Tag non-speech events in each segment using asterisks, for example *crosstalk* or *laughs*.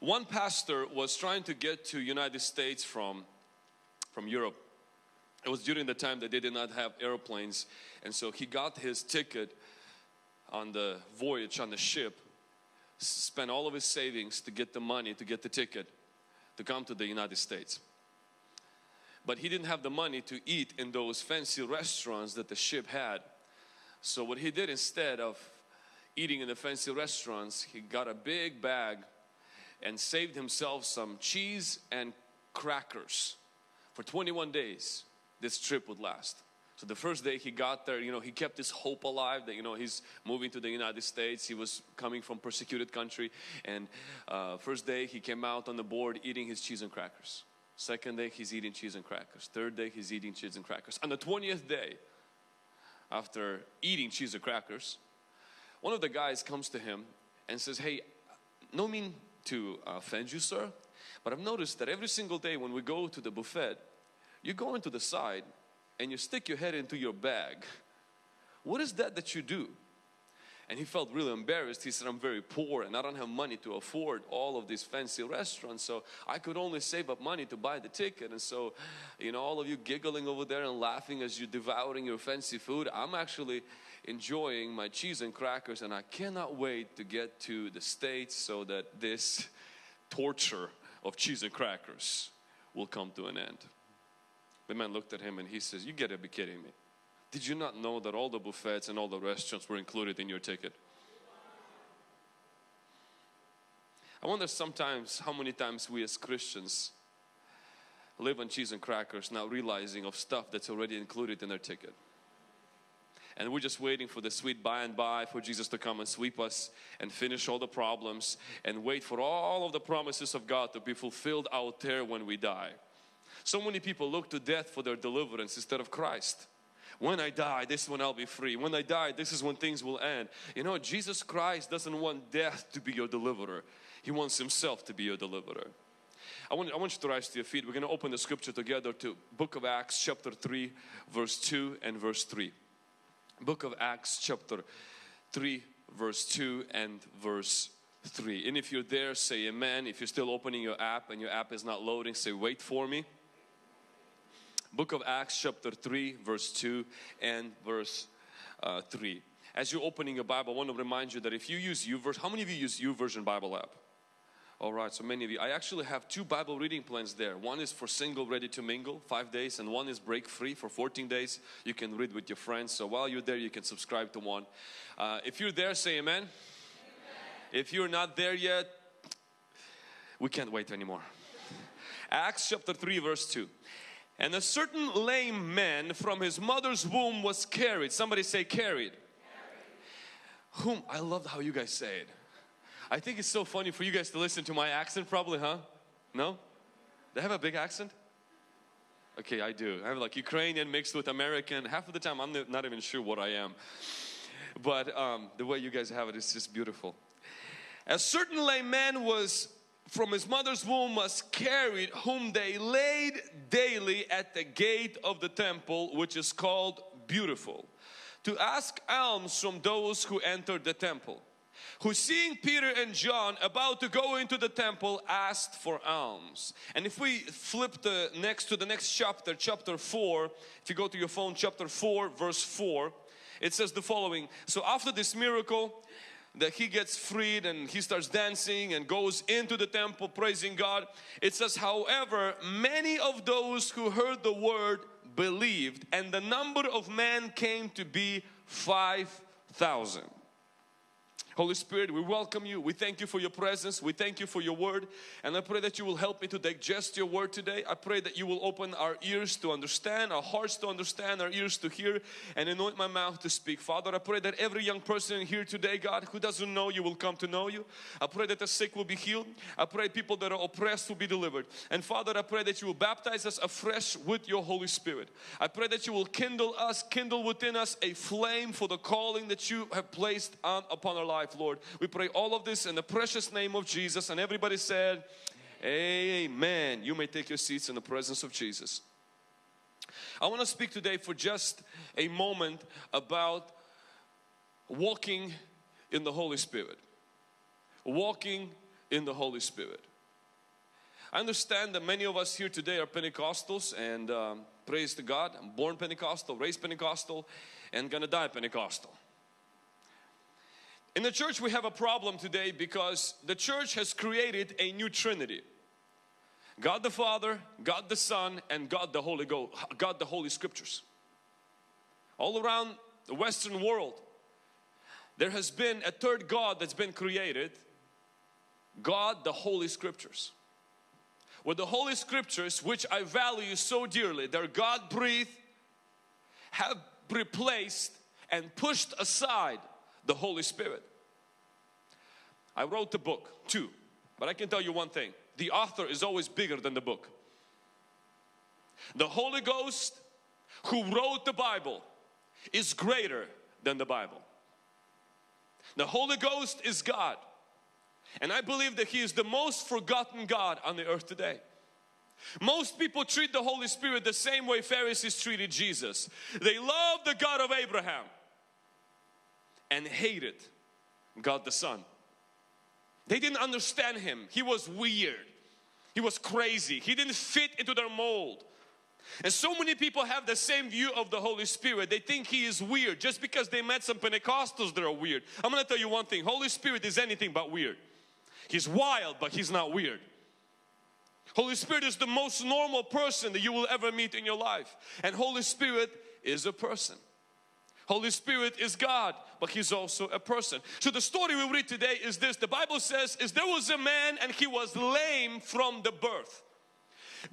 One pastor was trying to get to United States from, from Europe. It was during the time that they did not have airplanes and so he got his ticket on the voyage on the ship, spent all of his savings to get the money to get the ticket to come to the United States. But he didn't have the money to eat in those fancy restaurants that the ship had. So what he did instead of eating in the fancy restaurants, he got a big bag and saved himself some cheese and crackers. For 21 days, this trip would last. So the first day he got there, you know, he kept his hope alive that, you know, he's moving to the United States. He was coming from persecuted country. And uh, first day he came out on the board eating his cheese and crackers. Second day he's eating cheese and crackers. Third day he's eating cheese and crackers. On the 20th day, after eating cheese and crackers, one of the guys comes to him and says, hey, no mean to uh, offend you, sir, but I've noticed that every single day when we go to the buffet, you go into the side and you stick your head into your bag. What is that that you do? And he felt really embarrassed. He said, I'm very poor and I don't have money to afford all of these fancy restaurants. So I could only save up money to buy the ticket. And so, you know, all of you giggling over there and laughing as you're devouring your fancy food, I'm actually enjoying my cheese and crackers and I cannot wait to get to the States so that this torture of cheese and crackers will come to an end. The man looked at him and he says, you gotta be kidding me. Did you not know that all the buffets and all the restaurants were included in your ticket? I wonder sometimes how many times we as Christians live on cheese and crackers not realizing of stuff that's already included in our ticket. And we're just waiting for the sweet by and by for Jesus to come and sweep us and finish all the problems and wait for all of the promises of God to be fulfilled out there when we die. So many people look to death for their deliverance instead of Christ. When I die, this is when I'll be free. When I die, this is when things will end. You know, Jesus Christ doesn't want death to be your deliverer. He wants Himself to be your deliverer. I want, I want you to rise to your feet. We're going to open the scripture together to book of Acts chapter 3 verse 2 and verse 3. Book of Acts chapter 3 verse 2 and verse 3. And if you're there, say amen. If you're still opening your app and your app is not loading, say wait for me book of Acts chapter 3 verse 2 and verse uh, 3. As you're opening your Bible, I want to remind you that if you use YouVersion, how many of you use YouVersion Bible app? All right, so many of you. I actually have two Bible reading plans there. One is for single ready to mingle, five days, and one is break free for 14 days. You can read with your friends. So while you're there, you can subscribe to one. Uh, if you're there, say amen. amen. If you're not there yet, we can't wait anymore. Acts chapter 3 verse 2. And a certain lame man from his mother's womb was carried. Somebody say carried. carried. Whom, I love how you guys say it. I think it's so funny for you guys to listen to my accent probably, huh? No? They have a big accent? Okay, I do. I have like Ukrainian mixed with American. Half of the time I'm not even sure what I am. But um, the way you guys have it is just beautiful. A certain lame man was from his mother's womb was carried whom they laid daily at the gate of the temple which is called beautiful to ask alms from those who entered the temple who seeing Peter and John about to go into the temple asked for alms and if we flip the next to the next chapter chapter 4 if you go to your phone chapter 4 verse 4 it says the following so after this miracle that he gets freed and he starts dancing and goes into the temple praising God. It says, however, many of those who heard the word believed and the number of men came to be 5,000. Holy Spirit, we welcome you. We thank you for your presence. We thank you for your word. And I pray that you will help me to digest your word today. I pray that you will open our ears to understand, our hearts to understand, our ears to hear, and anoint my mouth to speak. Father, I pray that every young person here today, God, who doesn't know you will come to know you. I pray that the sick will be healed. I pray people that are oppressed will be delivered. And Father, I pray that you will baptize us afresh with your Holy Spirit. I pray that you will kindle us, kindle within us a flame for the calling that you have placed on upon our life life, Lord. We pray all of this in the precious name of Jesus. And everybody said, Amen. You may take your seats in the presence of Jesus. I want to speak today for just a moment about walking in the Holy Spirit. Walking in the Holy Spirit. I understand that many of us here today are Pentecostals and um, praise to God, I'm born Pentecostal, raised Pentecostal and gonna die Pentecostal. In the church we have a problem today because the church has created a new trinity. God the Father, God the Son and God the Holy Ghost, God the Holy Scriptures. All around the Western world there has been a third God that's been created God the Holy Scriptures with the Holy Scriptures which I value so dearly they're God breathed have replaced and pushed aside the Holy Spirit I wrote the book too but I can tell you one thing the author is always bigger than the book the Holy Ghost who wrote the Bible is greater than the Bible the Holy Ghost is God. And I believe that He is the most forgotten God on the earth today. Most people treat the Holy Spirit the same way Pharisees treated Jesus. They love the God of Abraham and hated God the Son. They didn't understand Him. He was weird. He was crazy. He didn't fit into their mold. And so many people have the same view of the Holy Spirit. They think He is weird just because they met some Pentecostals that are weird. I'm going to tell you one thing. Holy Spirit is anything but weird. He's wild but He's not weird. Holy Spirit is the most normal person that you will ever meet in your life. And Holy Spirit is a person. Holy Spirit is God, but He's also a person. So the story we read today is this. The Bible says is there was a man and he was lame from the birth.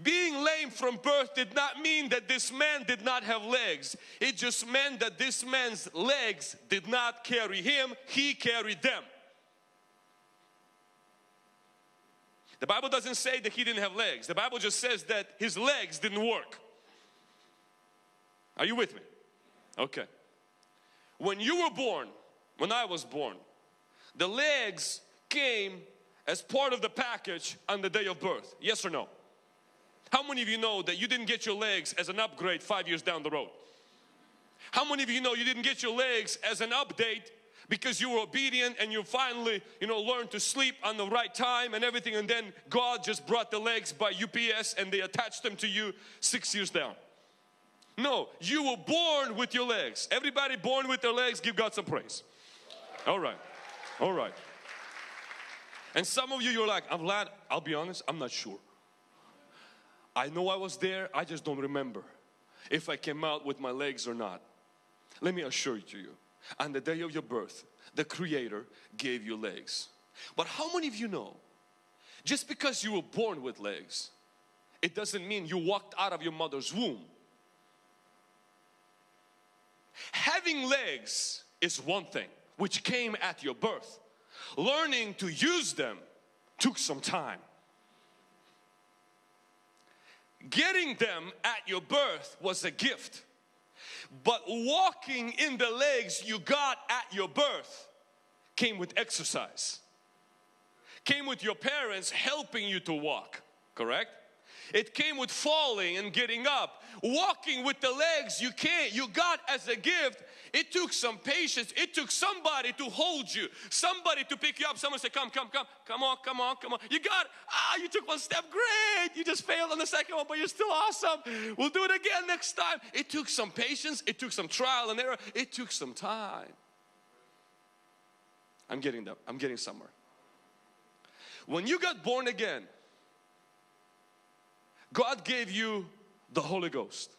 Being lame from birth did not mean that this man did not have legs. It just meant that this man's legs did not carry him, he carried them. The Bible doesn't say that he didn't have legs. The Bible just says that his legs didn't work. Are you with me? Okay. When you were born, when I was born, the legs came as part of the package on the day of birth. Yes or no? How many of you know that you didn't get your legs as an upgrade five years down the road? How many of you know you didn't get your legs as an update because you were obedient and you finally you know learned to sleep on the right time and everything and then God just brought the legs by UPS and they attached them to you six years down. No, you were born with your legs. Everybody born with their legs, give God some praise. All right, all right. And some of you, you're like, I'm glad, I'll be honest, I'm not sure. I know I was there, I just don't remember if I came out with my legs or not. Let me assure you, on the day of your birth, the Creator gave you legs. But how many of you know, just because you were born with legs, it doesn't mean you walked out of your mother's womb. Having legs is one thing, which came at your birth. Learning to use them took some time. Getting them at your birth was a gift. But walking in the legs you got at your birth came with exercise. Came with your parents helping you to walk, correct? It came with falling and getting up. Walking with the legs you can't, you got as a gift. It took some patience. It took somebody to hold you, somebody to pick you up. Someone say, Come, come, come, come on, come on, come on. You got, ah, you took one step, great. You just failed on the second one, but you're still awesome. We'll do it again next time. It took some patience, it took some trial and error, it took some time. I'm getting that, I'm getting somewhere. When you got born again, God gave you the Holy Ghost.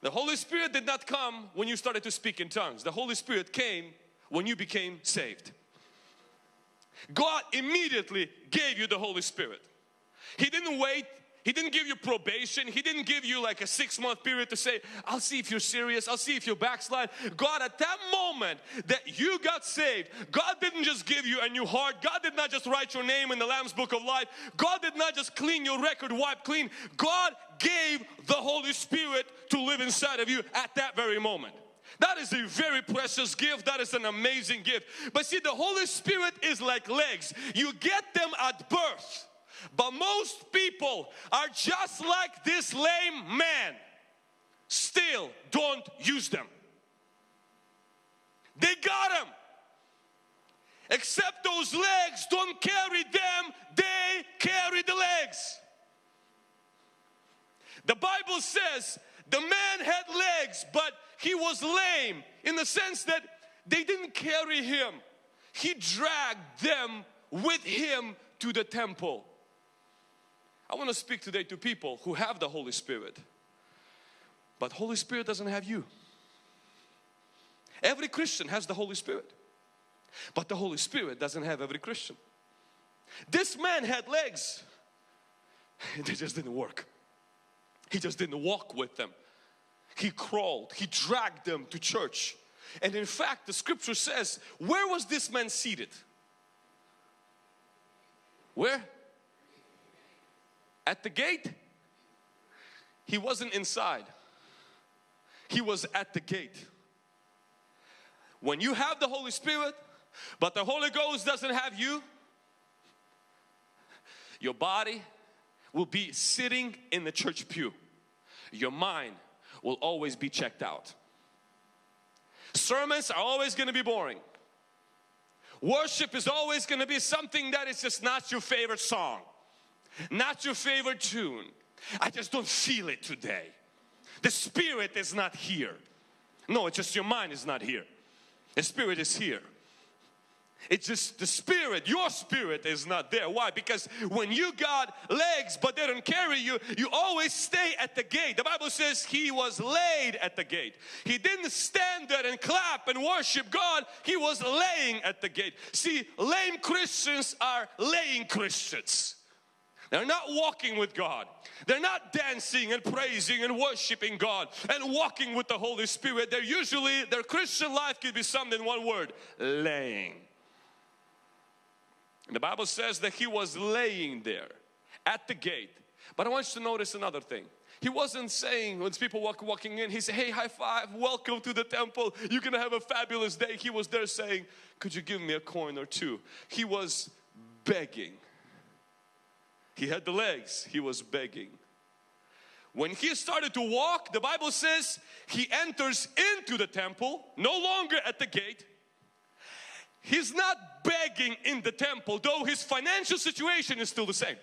The Holy Spirit did not come when you started to speak in tongues. The Holy Spirit came when you became saved. God immediately gave you the Holy Spirit. He didn't wait he didn't give you probation. He didn't give you like a six month period to say, I'll see if you're serious. I'll see if you're backslide. God, at that moment that you got saved, God didn't just give you a new heart. God did not just write your name in the Lamb's Book of Life. God did not just clean your record, wipe clean. God gave the Holy Spirit to live inside of you at that very moment. That is a very precious gift. That is an amazing gift. But see, the Holy Spirit is like legs. You get them at birth. But most people are just like this lame man, still don't use them. They got them. except those legs don't carry them, they carry the legs. The Bible says the man had legs, but he was lame in the sense that they didn't carry him. He dragged them with him to the temple. I want to speak today to people who have the Holy Spirit, but Holy Spirit doesn't have you. Every Christian has the Holy Spirit, but the Holy Spirit doesn't have every Christian. This man had legs, *laughs* they just didn't work. He just didn't walk with them. He crawled, he dragged them to church. And in fact, the scripture says, where was this man seated? Where? At the gate? He wasn't inside. He was at the gate. When you have the Holy Spirit, but the Holy Ghost doesn't have you, your body will be sitting in the church pew. Your mind will always be checked out. Sermons are always going to be boring. Worship is always going to be something that is just not your favorite song, not your favorite tune. I just don't feel it today. The Spirit is not here. No, it's just your mind is not here. The Spirit is here. It's just the spirit, your spirit is not there. Why? Because when you got legs but they don't carry you, you always stay at the gate. The Bible says he was laid at the gate. He didn't stand there and clap and worship God, he was laying at the gate. See, lame Christians are laying Christians. They're not walking with God. They're not dancing and praising and worshiping God and walking with the Holy Spirit. They're usually, their Christian life could be summed in one word, laying. And the Bible says that he was laying there at the gate. But I want you to notice another thing. He wasn't saying when people walk, walking in, he said, hey, high five, welcome to the temple. You're going to have a fabulous day. He was there saying, could you give me a coin or two? He was begging. He had the legs, he was begging. When he started to walk, the Bible says he enters into the temple, no longer at the gate, He's not begging in the temple, though his financial situation is still the same.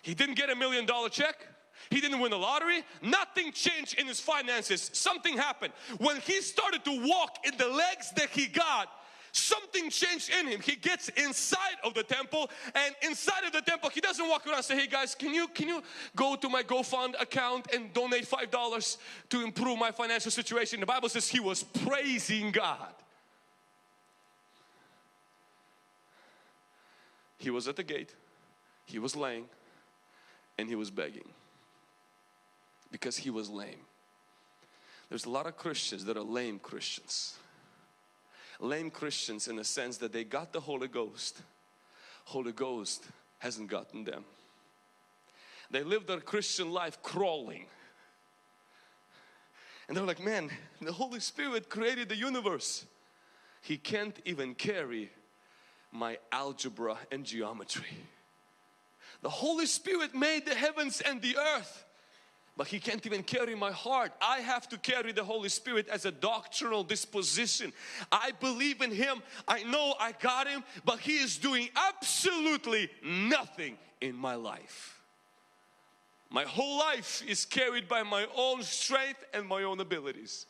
He didn't get a million dollar check. He didn't win the lottery. Nothing changed in his finances. Something happened. When he started to walk in the legs that he got, something changed in him. He gets inside of the temple and inside of the temple, he doesn't walk around and say, hey guys, can you, can you go to my GoFund account and donate $5 to improve my financial situation? The Bible says he was praising God. He was at the gate, he was laying, and he was begging because he was lame. There's a lot of Christians that are lame Christians. Lame Christians in the sense that they got the Holy Ghost. Holy Ghost hasn't gotten them. They live their Christian life crawling. And they're like, man, the Holy Spirit created the universe. He can't even carry my algebra and geometry. The Holy Spirit made the heavens and the earth but he can't even carry my heart. I have to carry the Holy Spirit as a doctrinal disposition. I believe in Him. I know I got Him, but He is doing absolutely nothing in my life. My whole life is carried by my own strength and my own abilities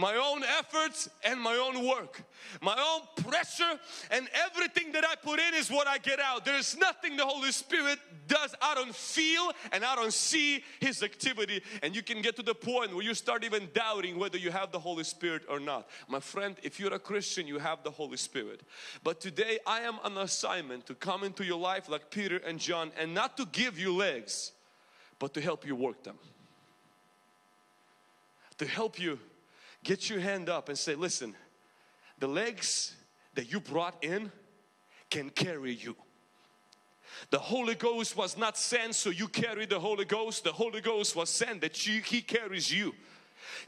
my own efforts and my own work, my own pressure and everything that I put in is what I get out. There is nothing the Holy Spirit does. I don't feel and I don't see His activity and you can get to the point where you start even doubting whether you have the Holy Spirit or not. My friend, if you're a Christian, you have the Holy Spirit. But today I am on assignment to come into your life like Peter and John and not to give you legs, but to help you work them. To help you get your hand up and say, listen, the legs that you brought in can carry you. The Holy Ghost was not sent so you carry the Holy Ghost. The Holy Ghost was sent that you, He carries you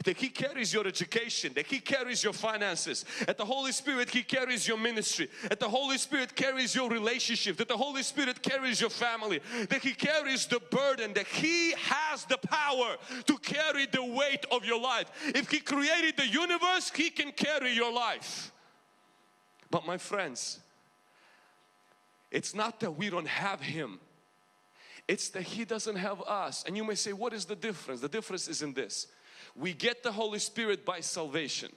that He carries your education, that He carries your finances, that the Holy Spirit He carries your ministry, that the Holy Spirit carries your relationship, that the Holy Spirit carries your family, that He carries the burden, that He has the power to carry the weight of your life. If He created the universe, He can carry your life. But my friends, it's not that we don't have Him. It's that He doesn't have us. And you may say, what is the difference? The difference is in this. We get the Holy Spirit by salvation.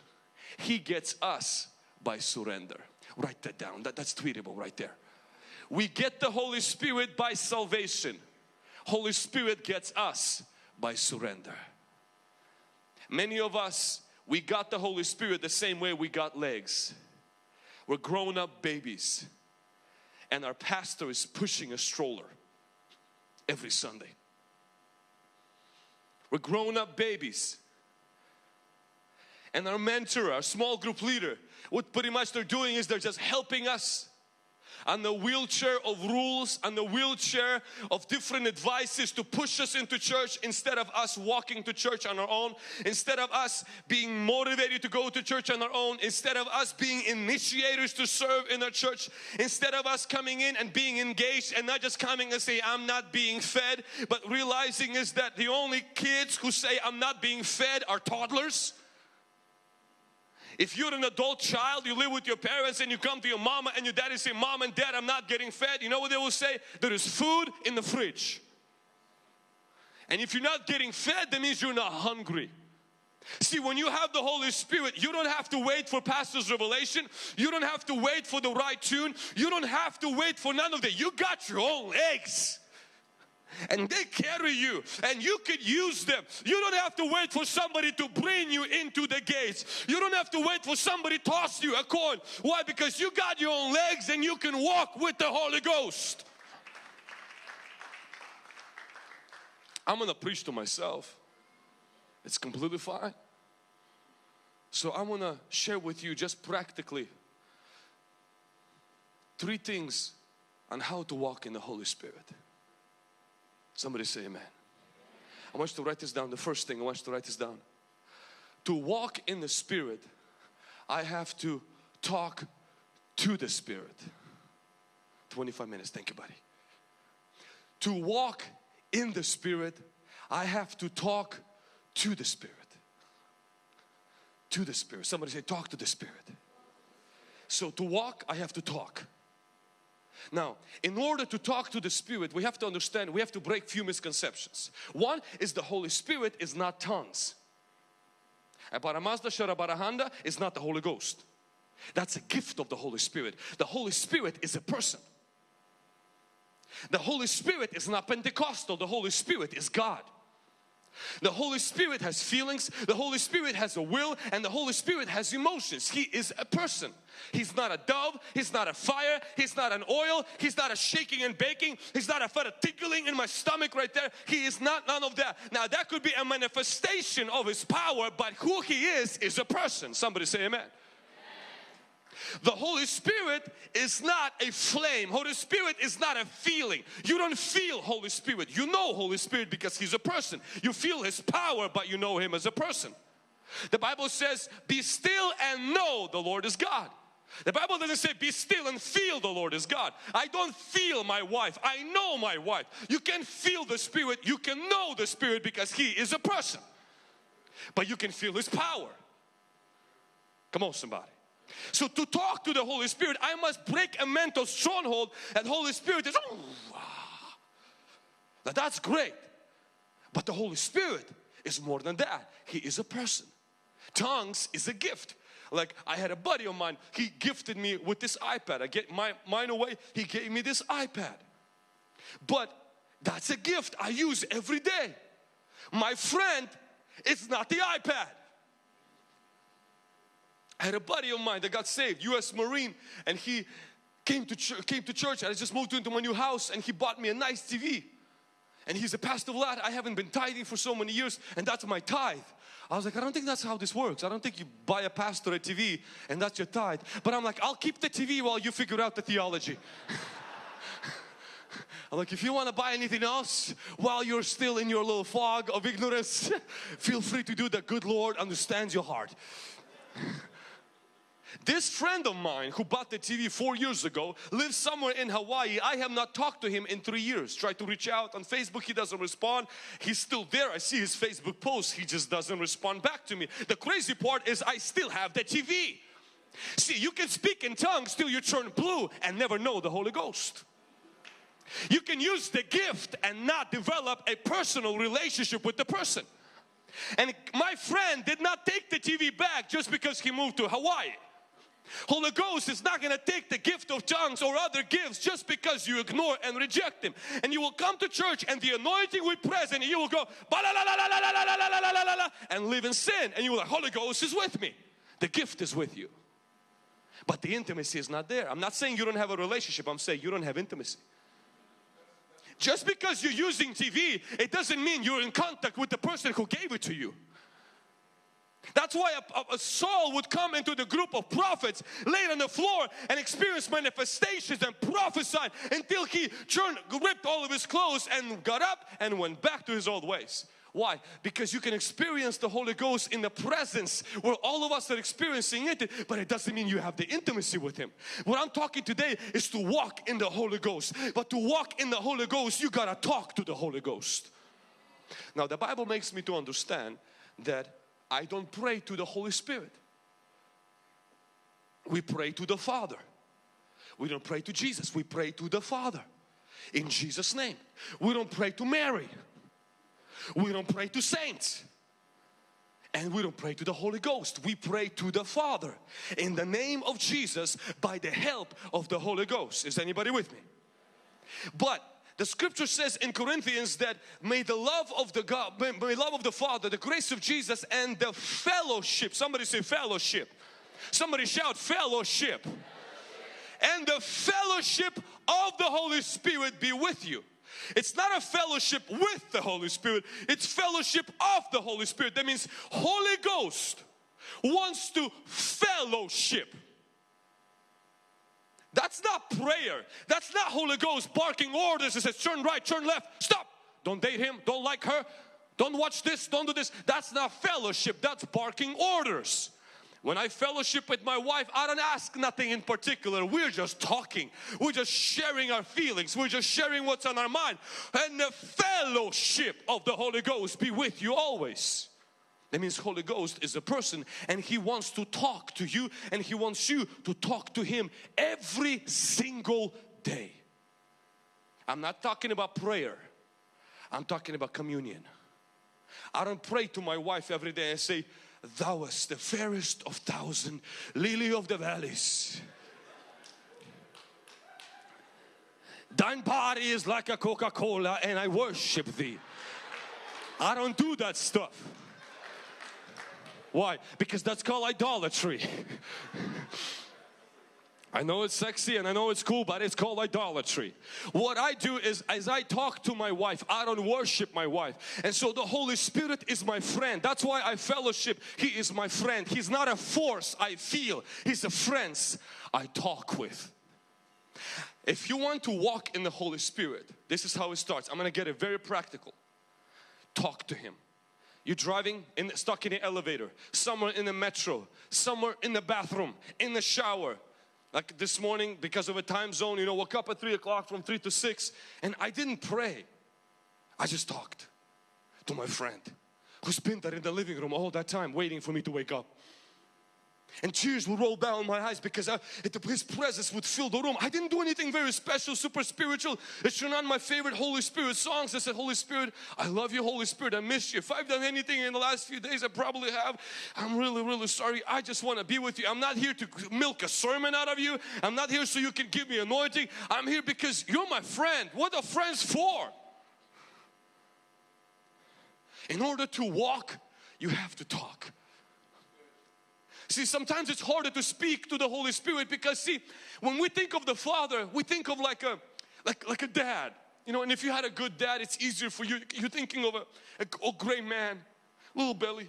He gets us by surrender. Write that down. That, that's tweetable right there. We get the Holy Spirit by salvation. Holy Spirit gets us by surrender. Many of us, we got the Holy Spirit the same way we got legs. We're grown up babies and our pastor is pushing a stroller every Sunday. We're grown up babies and our mentor, our small group leader, what pretty much they're doing is they're just helping us on the wheelchair of rules and the wheelchair of different advices to push us into church instead of us walking to church on our own instead of us being motivated to go to church on our own instead of us being initiators to serve in our church instead of us coming in and being engaged and not just coming and say I'm not being fed but realizing is that the only kids who say I'm not being fed are toddlers if you're an adult child, you live with your parents and you come to your mama and your daddy say, Mom and Dad, I'm not getting fed. You know what they will say? There is food in the fridge. And if you're not getting fed, that means you're not hungry. See, when you have the Holy Spirit, you don't have to wait for pastor's revelation. You don't have to wait for the right tune. You don't have to wait for none of that. You got your own legs and they carry you and you could use them. You don't have to wait for somebody to bring you into the gates. You don't have to wait for somebody to toss you a coin. Why? Because you got your own legs and you can walk with the Holy Ghost. I'm going to preach to myself. It's completely fine. So I want to share with you just practically three things on how to walk in the Holy Spirit. Somebody say amen. I want you to write this down. The first thing I want you to write this down. To walk in the Spirit, I have to talk to the Spirit. 25 minutes, thank you buddy. To walk in the Spirit, I have to talk to the Spirit. To the Spirit. Somebody say talk to the Spirit. So to walk, I have to talk. Now, in order to talk to the Spirit, we have to understand, we have to break few misconceptions. One is the Holy Spirit is not tongues. Aparamazda Sharabarahanda is not the Holy Ghost. That's a gift of the Holy Spirit. The Holy Spirit is a person. The Holy Spirit is not Pentecostal, the Holy Spirit is God. The Holy Spirit has feelings, the Holy Spirit has a will, and the Holy Spirit has emotions. He is a person. He's not a dove, He's not a fire, He's not an oil, He's not a shaking and baking, He's not a fat tickling in my stomach right there. He is not none of that. Now that could be a manifestation of His power, but who He is, is a person. Somebody say amen. The Holy Spirit is not a flame. Holy Spirit is not a feeling. You don't feel Holy Spirit. You know Holy Spirit because He's a person. You feel His power but you know Him as a person. The Bible says be still and know the Lord is God. The Bible doesn't say be still and feel the Lord is God. I don't feel my wife. I know my wife. You can feel the Spirit. You can know the Spirit because He is a person. But you can feel His power. Come on somebody. So to talk to the Holy Spirit, I must break a mental stronghold and Holy Spirit is, oh, now that's great. But the Holy Spirit is more than that. He is a person. Tongues is a gift. Like I had a buddy of mine, he gifted me with this iPad. I get my mine away, he gave me this iPad. But that's a gift I use every day. My friend, it's not the iPad. I had a buddy of mine that got saved, U.S. Marine, and he came to came to church. I just moved into my new house, and he bought me a nice TV. And he's a pastor lad. I haven't been tithing for so many years, and that's my tithe. I was like, I don't think that's how this works. I don't think you buy a pastor a TV and that's your tithe. But I'm like, I'll keep the TV while you figure out the theology. *laughs* I'm like, if you want to buy anything else while you're still in your little fog of ignorance, *laughs* feel free to do that. Good Lord understands your heart. *laughs* This friend of mine who bought the TV four years ago lives somewhere in Hawaii. I have not talked to him in three years. Tried to reach out on Facebook, he doesn't respond. He's still there. I see his Facebook posts. He just doesn't respond back to me. The crazy part is I still have the TV. See, you can speak in tongues till you turn blue and never know the Holy Ghost. You can use the gift and not develop a personal relationship with the person. And my friend did not take the TV back just because he moved to Hawaii. Holy Ghost is not going to take the gift of tongues or other gifts just because you ignore and reject them. And you will come to church and the anointing will present and you will go and live in sin. And you will like, Holy Ghost is with me. The gift is with you. But the intimacy is not there. I'm not saying you don't have a relationship. I'm saying you don't have intimacy. Just because you're using TV, it doesn't mean you're in contact with the person who gave it to you. That's why a, a, Saul would come into the group of prophets, lay on the floor and experience manifestations and prophesy until he turned, ripped all of his clothes and got up and went back to his old ways. Why? Because you can experience the Holy Ghost in the presence where all of us are experiencing it, but it doesn't mean you have the intimacy with Him. What I'm talking today is to walk in the Holy Ghost. But to walk in the Holy Ghost, you gotta talk to the Holy Ghost. Now, the Bible makes me to understand that I don't pray to the Holy Spirit. We pray to the Father. We don't pray to Jesus, we pray to the Father in Jesus' name. We don't pray to Mary. We don't pray to saints. And we don't pray to the Holy Ghost. We pray to the Father in the name of Jesus by the help of the Holy Ghost. Is anybody with me? But the scripture says in Corinthians that may the love of the God, may, may love of the Father, the grace of Jesus and the fellowship. Somebody say fellowship. Somebody shout fellowship. And the fellowship of the Holy Spirit be with you. It's not a fellowship with the Holy Spirit, it's fellowship of the Holy Spirit. That means Holy Ghost wants to fellowship. That's not prayer. That's not Holy Ghost barking orders and says turn right, turn left, stop. Don't date him, don't like her, don't watch this, don't do this. That's not fellowship, that's barking orders. When I fellowship with my wife, I don't ask nothing in particular. We're just talking. We're just sharing our feelings. We're just sharing what's on our mind. And the fellowship of the Holy Ghost be with you always. That means Holy Ghost is a person and He wants to talk to you and He wants you to talk to Him every single day. I'm not talking about prayer. I'm talking about communion. I don't pray to my wife every day and say, Thou wast the fairest of thousand, lily of the valleys. Thine body is like a Coca-Cola and I worship thee. I don't do that stuff. Why? Because that's called idolatry. I know it's sexy and I know it's cool, but it's called idolatry. What I do is as I talk to my wife, I don't worship my wife. And so the Holy Spirit is my friend. That's why I fellowship. He is my friend. He's not a force I feel. He's a friend I talk with. If you want to walk in the Holy Spirit, this is how it starts. I'm going to get it very practical. Talk to Him. You're driving in the stuck in an elevator, somewhere in the metro, somewhere in the bathroom, in the shower, like this morning because of a time zone, you know, woke up at 3 o'clock from 3 to 6 and I didn't pray. I just talked to my friend who's been there in the living room all that time waiting for me to wake up and tears would roll down my eyes because uh, I, His presence would fill the room. I didn't do anything very special, super spiritual. It's not my favorite Holy Spirit songs. I said, Holy Spirit, I love you, Holy Spirit. I miss you. If I've done anything in the last few days, I probably have. I'm really, really sorry. I just want to be with you. I'm not here to milk a sermon out of you. I'm not here so you can give me anointing. I'm here because you're my friend. What are friends for? In order to walk, you have to talk. See, sometimes it's harder to speak to the Holy Spirit because see, when we think of the Father, we think of like a like like a dad. You know, and if you had a good dad, it's easier for you. You're thinking of a, a, a great man, little belly,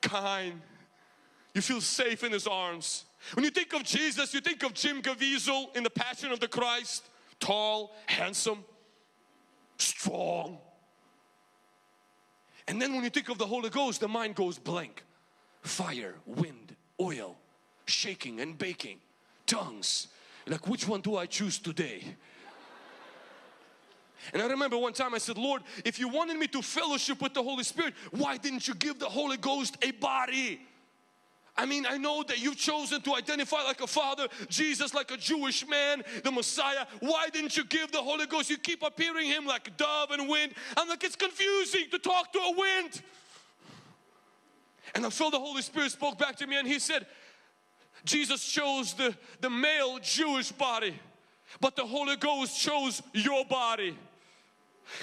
kind. You feel safe in his arms. When you think of Jesus, you think of Jim Caviezel in the Passion of the Christ. Tall, handsome, strong. And then when you think of the Holy Ghost, the mind goes blank fire, wind, oil, shaking and baking, tongues. Like, which one do I choose today? And I remember one time I said, Lord, if you wanted me to fellowship with the Holy Spirit, why didn't you give the Holy Ghost a body? I mean, I know that you've chosen to identify like a father, Jesus like a Jewish man, the Messiah. Why didn't you give the Holy Ghost? You keep appearing Him like a dove and wind. I'm like, it's confusing to talk to a wind. And I felt the Holy Spirit spoke back to me and He said, Jesus chose the, the male Jewish body, but the Holy Ghost chose your body.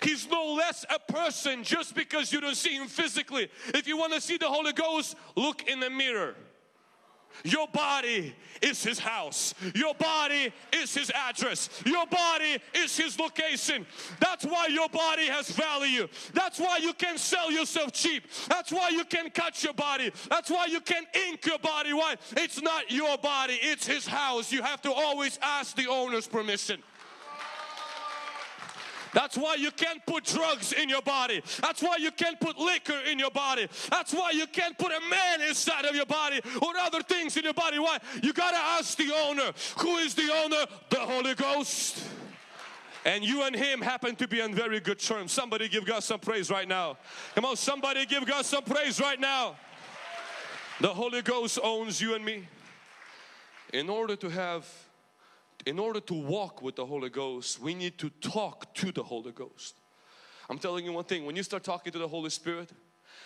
He's no less a person just because you don't see Him physically. If you want to see the Holy Ghost, look in the mirror. Your body is His house. Your body is His address. Your body is His location. That's why your body has value. That's why you can sell yourself cheap. That's why you can cut your body. That's why you can ink your body. Why? It's not your body, it's His house. You have to always ask the owner's permission. That's why you can't put drugs in your body. That's why you can't put liquor in your body. That's why you can't put a man inside of your body or other things in your body. Why? You gotta ask the owner. Who is the owner? The Holy Ghost. And you and him happen to be on very good terms. Somebody give God some praise right now. Come on, somebody give God some praise right now. The Holy Ghost owns you and me. In order to have in order to walk with the Holy Ghost, we need to talk to the Holy Ghost. I'm telling you one thing, when you start talking to the Holy Spirit,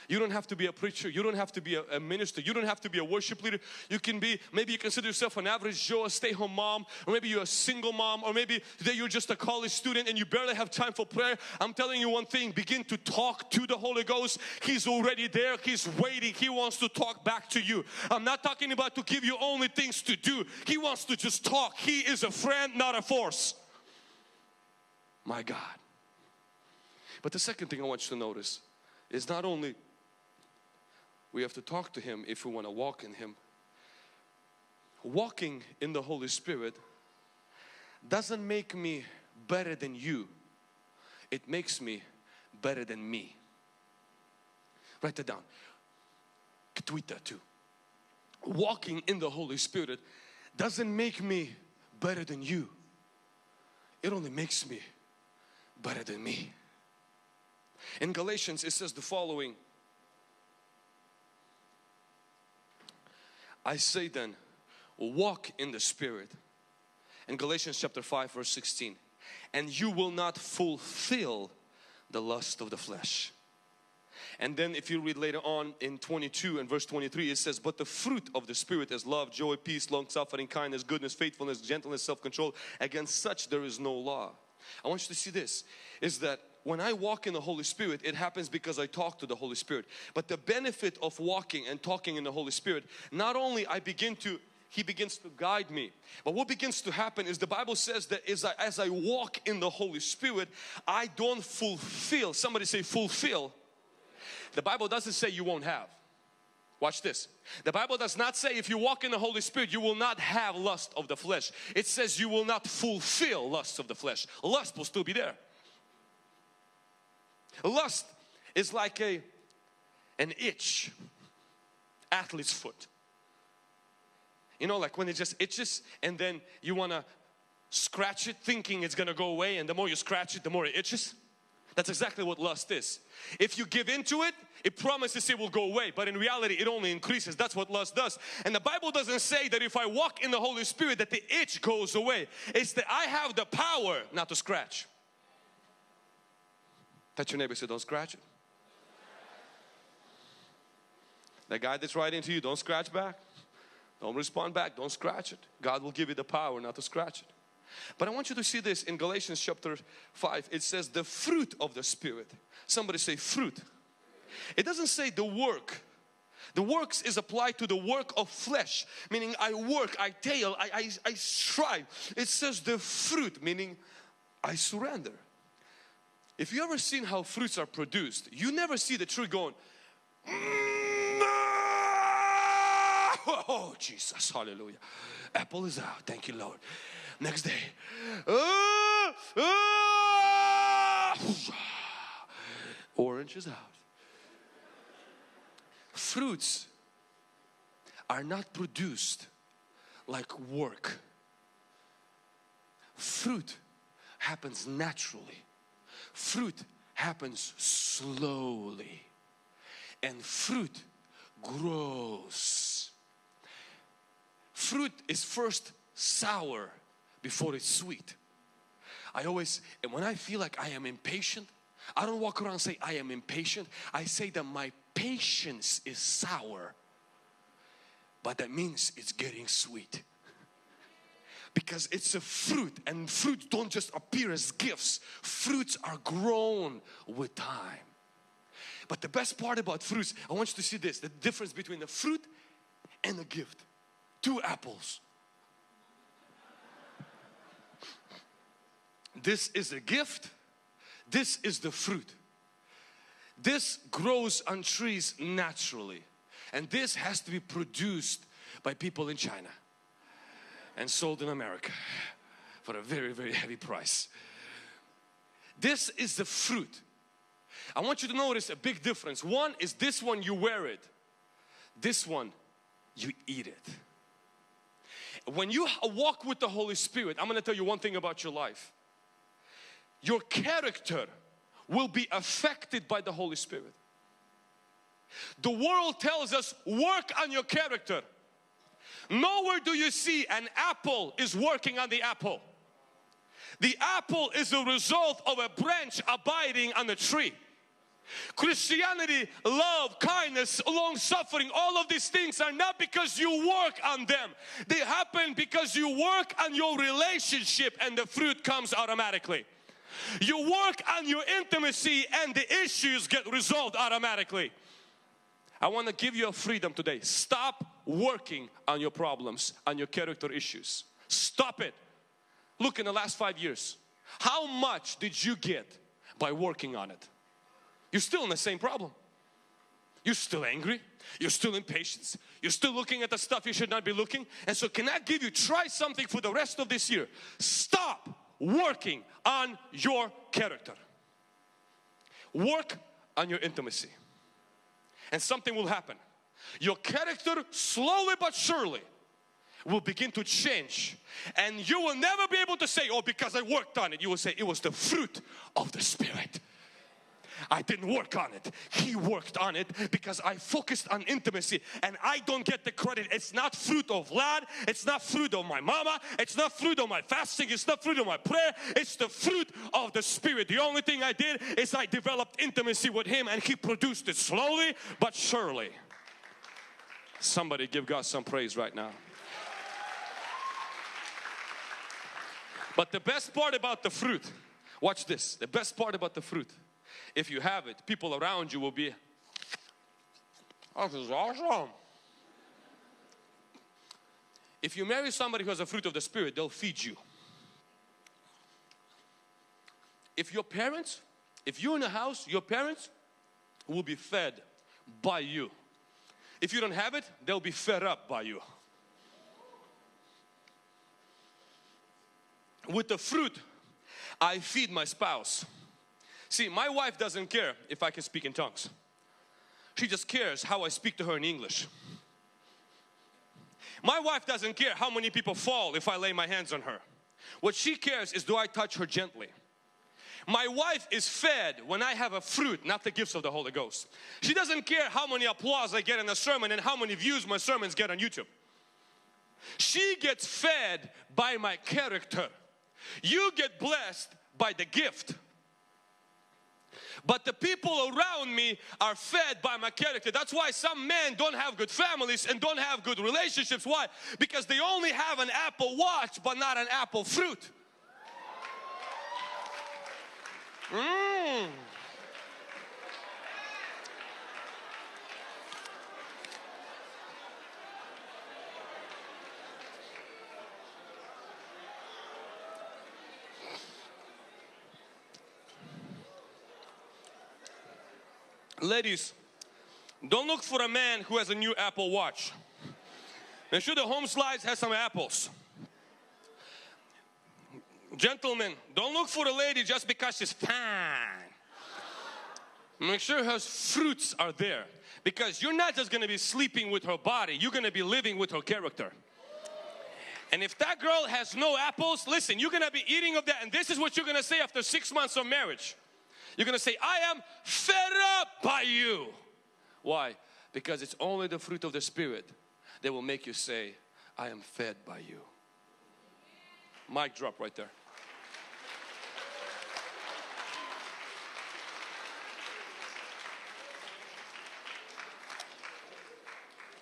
you don't have to be a preacher. You don't have to be a, a, minister. You don't have to be a worship leader. You can be, maybe you consider yourself an average Joe, a stay home mom, or maybe you're a single mom, or maybe today you're just a college student and you barely have time for prayer. I'm telling you one thing, begin to talk to the Holy Ghost. He's already there. He's waiting. He wants to talk back to you. I'm not talking about to give you only things to do. He wants to just talk. He is a friend, not a force. My God. But the second thing I want you to notice is not only we have to talk to Him if we want to walk in Him. Walking in the Holy Spirit doesn't make me better than you. It makes me better than me. Write that down. Tweet that too. Walking in the Holy Spirit doesn't make me better than you. It only makes me better than me. In Galatians it says the following I say then, walk in the Spirit. In Galatians chapter 5 verse 16. And you will not fulfill the lust of the flesh. And then if you read later on in 22 and verse 23 it says but the fruit of the spirit is love, joy, peace, long suffering, kindness, goodness, faithfulness, gentleness, self-control. Against such there is no law. I want you to see this is that when I walk in the Holy Spirit, it happens because I talk to the Holy Spirit. But the benefit of walking and talking in the Holy Spirit, not only I begin to he begins to guide me. But what begins to happen is the Bible says that as I, as I walk in the Holy Spirit, I don't fulfill. Somebody say fulfill. The Bible doesn't say you won't have. Watch this. The Bible does not say if you walk in the Holy Spirit, you will not have lust of the flesh. It says you will not fulfill lust of the flesh. Lust will still be there. Lust is like a an itch, athlete's foot. You know, like when it just itches and then you want to scratch it thinking it's going to go away and the more you scratch it, the more it itches. That's exactly what lust is. If you give into it, it promises it will go away, but in reality it only increases. That's what lust does. And the Bible doesn't say that if I walk in the Holy Spirit that the itch goes away. It's that I have the power not to scratch. Touch your neighbor say, don't scratch it. That guy that's right into you, don't scratch back. Don't respond back. Don't scratch it. God will give you the power not to scratch it. But I want you to see this in Galatians chapter 5. It says the fruit of the Spirit. Somebody say fruit. It doesn't say the work. The works is applied to the work of flesh, meaning I work, I tail, I, I, I strive. It says the fruit, meaning I surrender. If you ever seen how fruits are produced, you never see the tree going, *laughs* oh Jesus, hallelujah. Apple is out, thank you Lord. Next day, ah, ah, orange is out. Fruits are not produced like work. Fruit happens naturally fruit happens slowly and fruit grows fruit is first sour before it's sweet. I always, and when I feel like I am impatient, I don't walk around and say I am impatient. I say that my patience is sour, but that means it's getting sweet. Because it's a fruit and fruits don't just appear as gifts. Fruits are grown with time. But the best part about fruits, I want you to see this, the difference between a fruit and a gift. Two apples. This is a gift. This is the fruit. This grows on trees naturally. And this has to be produced by people in China and sold in America for a very, very heavy price. This is the fruit. I want you to notice a big difference. One is this one you wear it. This one you eat it. When you walk with the Holy Spirit, I'm going to tell you one thing about your life. Your character will be affected by the Holy Spirit. The world tells us work on your character. Nowhere do you see an apple is working on the apple. The apple is the result of a branch abiding on the tree. Christianity, love, kindness, long suffering, all of these things are not because you work on them. They happen because you work on your relationship and the fruit comes automatically. You work on your intimacy and the issues get resolved automatically. I want to give you a freedom today. Stop working on your problems, on your character issues. Stop it. Look in the last five years, how much did you get by working on it? You're still in the same problem. You're still angry. You're still impatient. You're still looking at the stuff you should not be looking. And so can I give you, try something for the rest of this year. Stop working on your character. Work on your intimacy. And something will happen. Your character slowly but surely will begin to change and you will never be able to say oh because I worked on it you will say it was the fruit of the spirit I didn't work on it. He worked on it because I focused on intimacy and I don't get the credit. It's not fruit of Vlad. It's not fruit of my mama. It's not fruit of my fasting. It's not fruit of my prayer. It's the fruit of the Spirit. The only thing I did is I developed intimacy with Him and He produced it slowly but surely. Somebody give God some praise right now. But the best part about the fruit, watch this, the best part about the fruit if you have it, people around you will be, this is awesome. If you marry somebody who has a fruit of the Spirit, they'll feed you. If your parents, if you're in a house, your parents will be fed by you. If you don't have it, they'll be fed up by you. With the fruit, I feed my spouse. See, my wife doesn't care if I can speak in tongues. She just cares how I speak to her in English. My wife doesn't care how many people fall if I lay my hands on her. What she cares is do I touch her gently. My wife is fed when I have a fruit, not the gifts of the Holy Ghost. She doesn't care how many applause I get in a sermon and how many views my sermons get on YouTube. She gets fed by my character. You get blessed by the gift. But the people around me are fed by my character. That's why some men don't have good families and don't have good relationships. Why? Because they only have an apple watch but not an apple fruit. Mmm. Ladies, don't look for a man who has a new Apple Watch. Make sure the home slides has some apples. Gentlemen, don't look for a lady just because she's fine. Make sure her fruits are there because you're not just going to be sleeping with her body, you're going to be living with her character. And if that girl has no apples, listen, you're going to be eating of that and this is what you're going to say after six months of marriage. You're going to say, I am fed up by you. Why? Because it's only the fruit of the Spirit that will make you say, I am fed by you. Mic drop right there.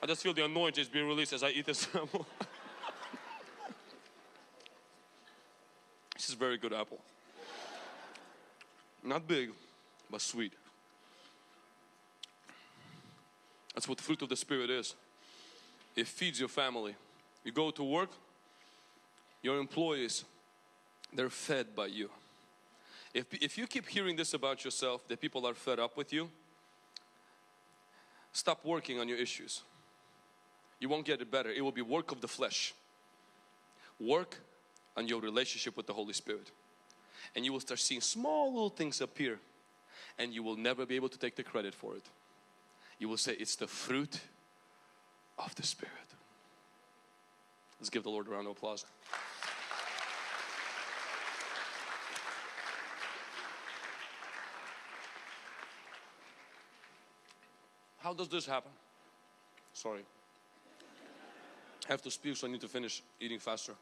I just feel the anointing is being released as I eat this *laughs* apple. this is a very good apple. Not big, but sweet. That's what fruit of the Spirit is. It feeds your family. You go to work, your employees, they're fed by you. If, if you keep hearing this about yourself, that people are fed up with you, stop working on your issues. You won't get it better. It will be work of the flesh. Work on your relationship with the Holy Spirit. And you will start seeing small little things appear and you will never be able to take the credit for it. You will say it's the fruit of the Spirit. Let's give the Lord a round of applause. How does this happen? Sorry. I have to speak, so I need to finish eating faster.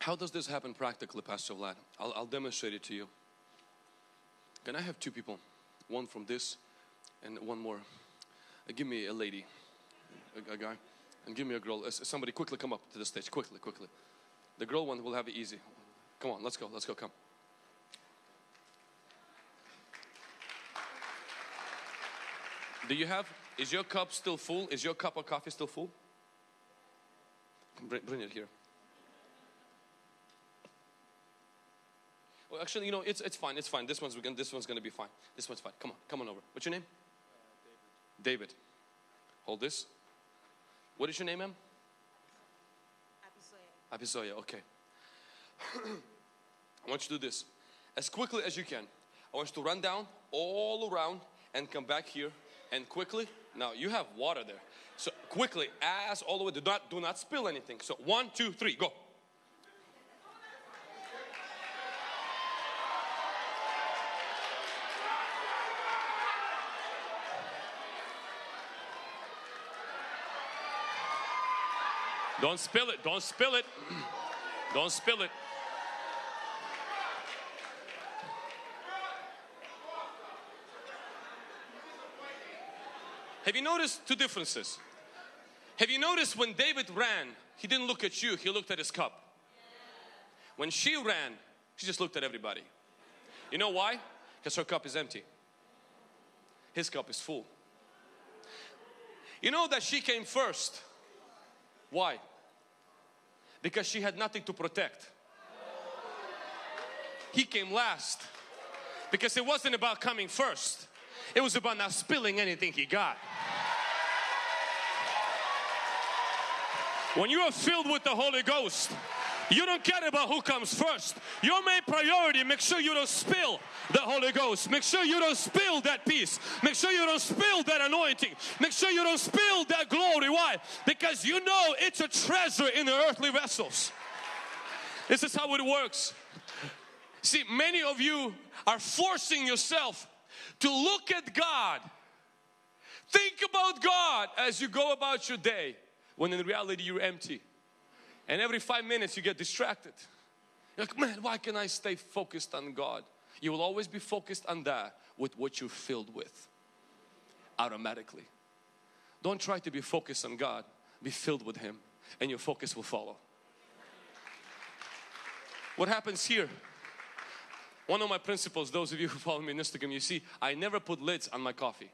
How does this happen practically, Pastor Vlad? I'll, I'll demonstrate it to you. Can I have two people? One from this and one more. Uh, give me a lady, a, a guy, and give me a girl. Uh, somebody quickly come up to the stage, quickly, quickly. The girl one will have it easy. Come on, let's go, let's go, come. Do you have, is your cup still full? Is your cup of coffee still full? Bring, bring it here. Well, actually, you know, it's, it's fine, it's fine. This one's, this one's gonna be fine. This one's fine. Come on, come on over. What's your name? Uh, David. David. Hold this. What is your name, ma'am? Abisoya. Abisoya, okay. *clears throat* I want you to do this. As quickly as you can. I want you to run down all around and come back here and quickly. Now you have water there. So quickly, as all the way, do not, do not spill anything. So one, two, three, go. Don't spill it. Don't spill it. *clears throat* Don't spill it. Have you noticed two differences? Have you noticed when David ran, he didn't look at you, he looked at his cup. When she ran, she just looked at everybody. You know why? Because her cup is empty. His cup is full. You know that she came first. Why? because she had nothing to protect. He came last because it wasn't about coming first, it was about not spilling anything he got. When you are filled with the Holy Ghost, you don't care about who comes first. Your main priority, make sure you don't spill the Holy Ghost. Make sure you don't spill that peace. Make sure you don't spill that anointing. Make sure you don't spill that glory. Why? Because you know it's a treasure in the earthly vessels. This is how it works. See, many of you are forcing yourself to look at God. Think about God as you go about your day when in reality you're empty. And every five minutes you get distracted. You're like, man, why can I stay focused on God? You will always be focused on that with what you're filled with automatically. Don't try to be focused on God, be filled with Him, and your focus will follow. What happens here? One of my principles, those of you who follow me on Instagram, you see, I never put lids on my coffee.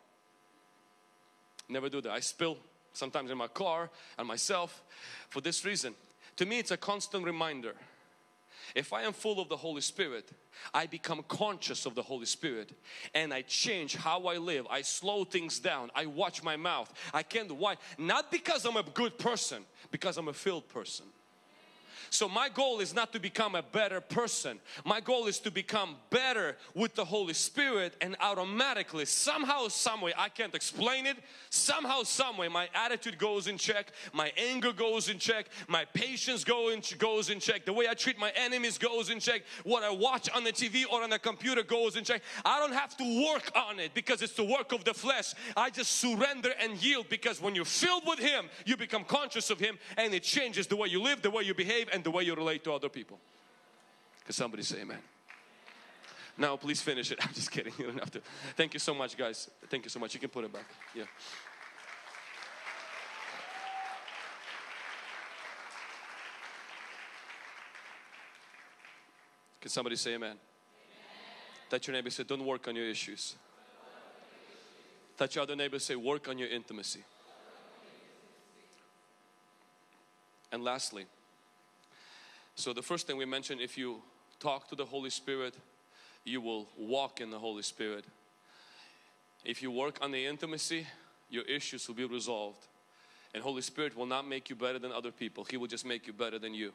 Never do that. I spill sometimes in my car and myself for this reason. To me, it's a constant reminder. If I am full of the Holy Spirit, I become conscious of the Holy Spirit and I change how I live. I slow things down. I watch my mouth. I can't, why? Not because I'm a good person, because I'm a filled person. So my goal is not to become a better person. My goal is to become better with the Holy Spirit and automatically somehow someway I can't explain it. Somehow someway my attitude goes in check my anger goes in check my patience go in, goes in check the way I treat my enemies goes in check what I watch on the TV or on the computer goes in check. I don't have to work on it because it's the work of the flesh. I just surrender and yield because when you're filled with Him you become conscious of Him and it changes the way you live the way you behave and the way you relate to other people can somebody say amen now please finish it. *laughs* I'm just kidding. You don't have to. Thank you so much guys. Thank you so much. You can put it back. Yeah. Can somebody say amen? amen. Touch your neighbor say don't work on your issues. Touch your other neighbor say work on your intimacy. And lastly, so the first thing we mentioned if you talk to the Holy Spirit you will walk in the Holy Spirit. If you work on the intimacy, your issues will be resolved. And Holy Spirit will not make you better than other people. He will just make you better than you.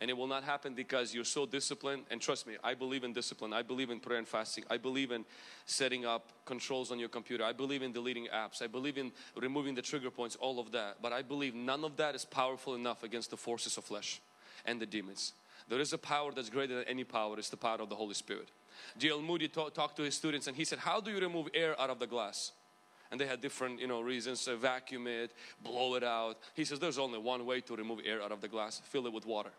And it will not happen because you're so disciplined. And trust me, I believe in discipline. I believe in prayer and fasting. I believe in setting up controls on your computer. I believe in deleting apps. I believe in removing the trigger points, all of that. But I believe none of that is powerful enough against the forces of flesh and the demons. There is a power that's greater than any power. It's the power of the Holy Spirit. D.L. Moody talked to his students and he said, how do you remove air out of the glass? And they had different, you know, reasons, uh, vacuum it, blow it out. He says, there's only one way to remove air out of the glass, fill it with water.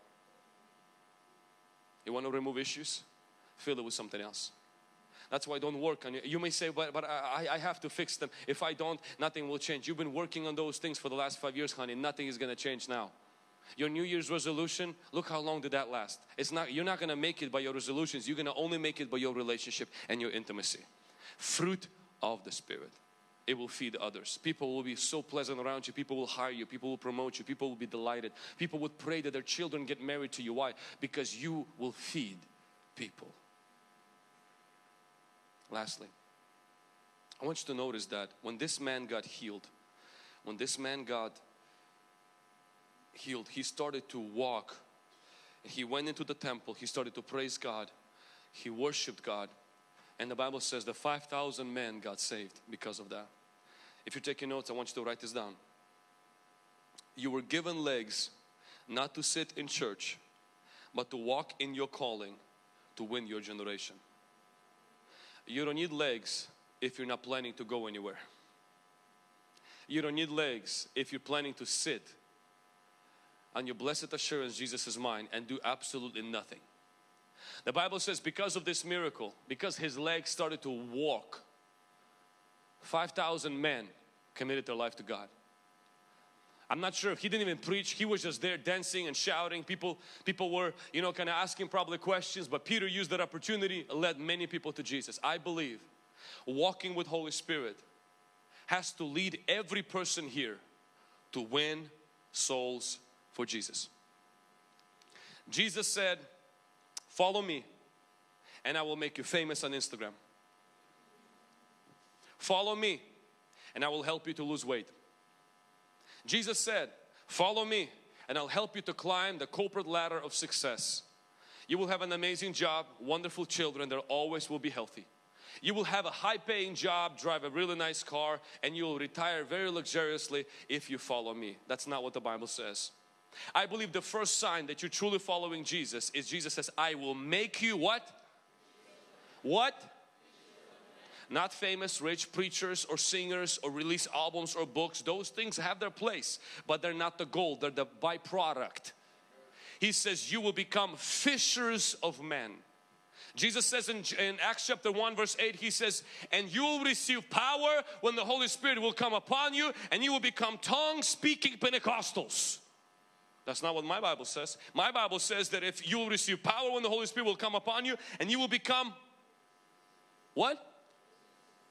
You want to remove issues? Fill it with something else. That's why I don't work on you. You may say, but, but I, I have to fix them. If I don't, nothing will change. You've been working on those things for the last five years, honey. Nothing is going to change now. Your New Year's resolution, look how long did that last. It's not, you're not going to make it by your resolutions. You're going to only make it by your relationship and your intimacy. Fruit of the Spirit. It will feed others. People will be so pleasant around you. People will hire you. People will promote you. People will be delighted. People would pray that their children get married to you. Why? Because you will feed people. Lastly, I want you to notice that when this man got healed, when this man got healed, he started to walk. He went into the temple, he started to praise God, he worshiped God. And the Bible says the 5,000 men got saved because of that. If you're taking notes, I want you to write this down. You were given legs not to sit in church, but to walk in your calling to win your generation. You don't need legs if you're not planning to go anywhere. You don't need legs if you're planning to sit on your blessed assurance Jesus is mine and do absolutely nothing. The Bible says because of this miracle, because his legs started to walk, 5,000 men committed their life to God. I'm not sure if he didn't even preach, he was just there dancing and shouting. People, people were, you know, kind of asking probably questions, but Peter used that opportunity, led many people to Jesus. I believe walking with Holy Spirit has to lead every person here to win souls for Jesus. Jesus said, follow me and I will make you famous on Instagram. Follow me and I will help you to lose weight. Jesus said, follow me and I'll help you to climb the corporate ladder of success. You will have an amazing job, wonderful children that always will be healthy. You will have a high paying job, drive a really nice car and you will retire very luxuriously if you follow me. That's not what the Bible says. I believe the first sign that you're truly following Jesus is Jesus says, I will make you what? What? Not famous rich preachers or singers or release albums or books. Those things have their place, but they're not the goal, they're the byproduct. He says, You will become fishers of men. Jesus says in, in, Acts chapter 1 verse 8 he says and you will receive power when the Holy Spirit will come upon you and you will become tongue speaking Pentecostals. That's not what my Bible says. My Bible says that if you will receive power when the Holy Spirit will come upon you and you will become what?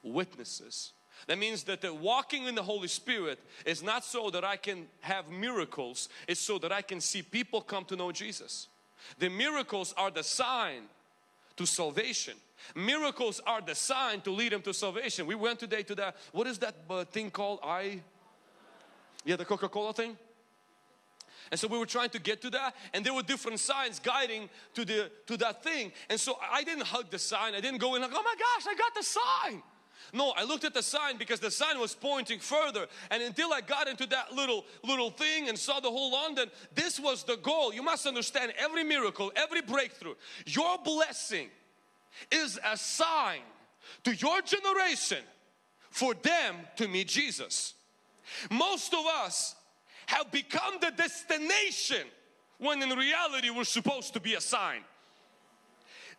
Witnesses. That means that the walking in the Holy Spirit is not so that I can have miracles, it's so that I can see people come to know Jesus. The miracles are the sign to salvation. Miracles are the sign to lead them to salvation. We went today to that, what is that uh, thing called? I, yeah, the Coca-Cola thing. And so we were trying to get to that and there were different signs guiding to the to that thing. And so I didn't hug the sign. I didn't go in like, oh my gosh, I got the sign. No, I looked at the sign because the sign was pointing further and until I got into that little little thing and saw the whole London, this was the goal. You must understand every miracle, every breakthrough, your blessing is a sign to your generation for them to meet Jesus. Most of us have become the destination when in reality we're supposed to be a sign.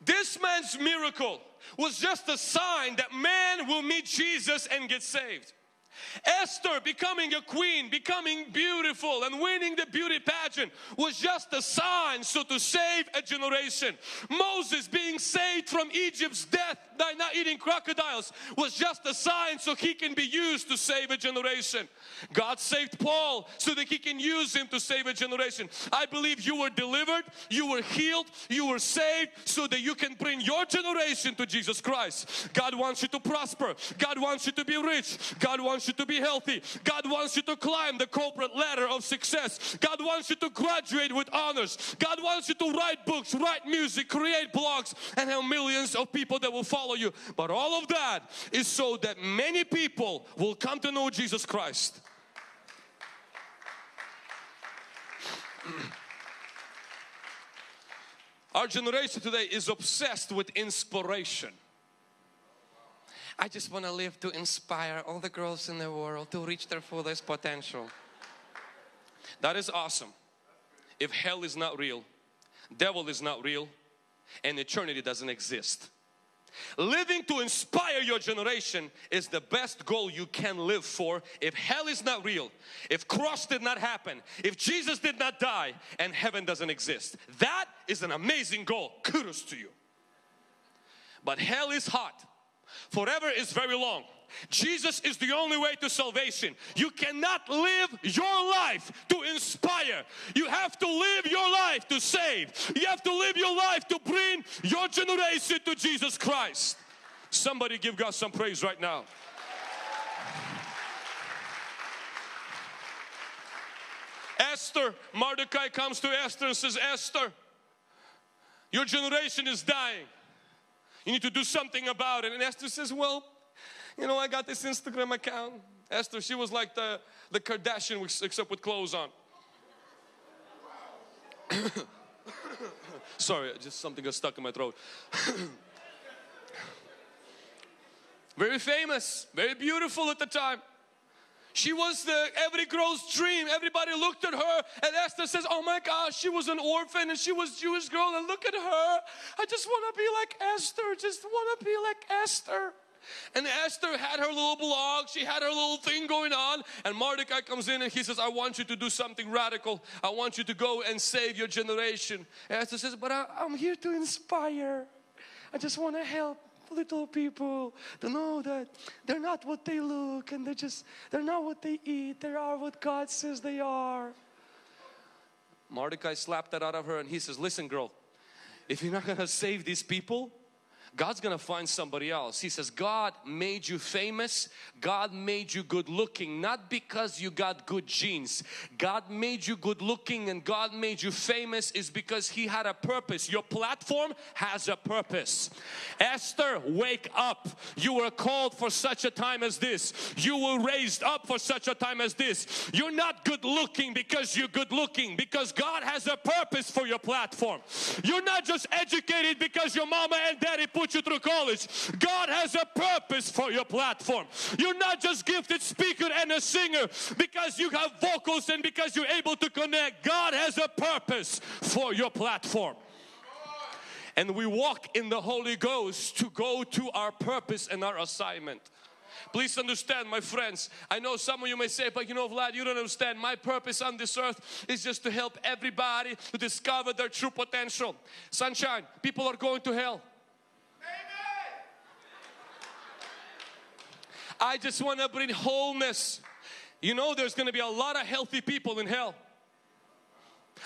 This man's miracle was just a sign that man will meet Jesus and get saved. Esther becoming a queen, becoming beautiful and winning the beauty pageant was just a sign so to save a generation. Moses being saved from Egypt's death by not eating crocodiles was just a sign so he can be used to save a generation. God saved Paul so that he can use him to save a generation. I believe you were delivered, you were healed, you were saved so that you can bring your generation to Jesus Christ. God wants you to prosper. God wants you to be rich. God wants you to be healthy. God wants you to climb the corporate ladder of success. God wants you to graduate with honors. God wants you to write books, write music, create blogs and have millions of people that will follow you. But all of that is so that many people will come to know Jesus Christ. Our generation today is obsessed with inspiration. I just want to live to inspire all the girls in the world to reach their fullest potential. That is awesome. If hell is not real, devil is not real, and eternity doesn't exist. Living to inspire your generation is the best goal you can live for if hell is not real, if cross did not happen, if Jesus did not die and heaven doesn't exist. That is an amazing goal. Kudos to you. But hell is hot Forever is very long. Jesus is the only way to salvation. You cannot live your life to inspire. You have to live your life to save. You have to live your life to bring your generation to Jesus Christ. Somebody give God some praise right now. Esther, Mordecai comes to Esther and says, Esther, your generation is dying. You need to do something about it. And Esther says, well, you know, I got this Instagram account. Esther, she was like the, the Kardashian except with clothes on. *coughs* Sorry, just something got stuck in my throat. *coughs* very famous, very beautiful at the time. She was the every girl's dream. Everybody looked at her and Esther says, oh my gosh, she was an orphan and she was Jewish girl and look at her. I just want to be like Esther, just want to be like Esther. And Esther had her little blog, she had her little thing going on and Mordecai comes in and he says, I want you to do something radical. I want you to go and save your generation. And Esther says, but I, I'm here to inspire. I just want to help little people to know that they're not what they look and they're just, they're not what they eat, they are what God says they are. Mordecai slapped that out of her and he says, listen girl, if you're not gonna save these people, God's gonna find somebody else. He says, God made you famous, God made you good looking, not because you got good genes. God made you good looking and God made you famous is because He had a purpose. Your platform has a purpose. Esther, wake up. You were called for such a time as this. You were raised up for such a time as this. You're not good looking because you're good looking, because God has a purpose for your platform. You're not just educated because your mama and daddy put put you through college. God has a purpose for your platform. You're not just gifted speaker and a singer because you have vocals and because you're able to connect. God has a purpose for your platform. And we walk in the Holy Ghost to go to our purpose and our assignment. Please understand my friends, I know some of you may say, but you know Vlad, you don't understand. My purpose on this earth is just to help everybody to discover their true potential. Sunshine, people are going to hell. I just want to bring wholeness. You know there's going to be a lot of healthy people in hell.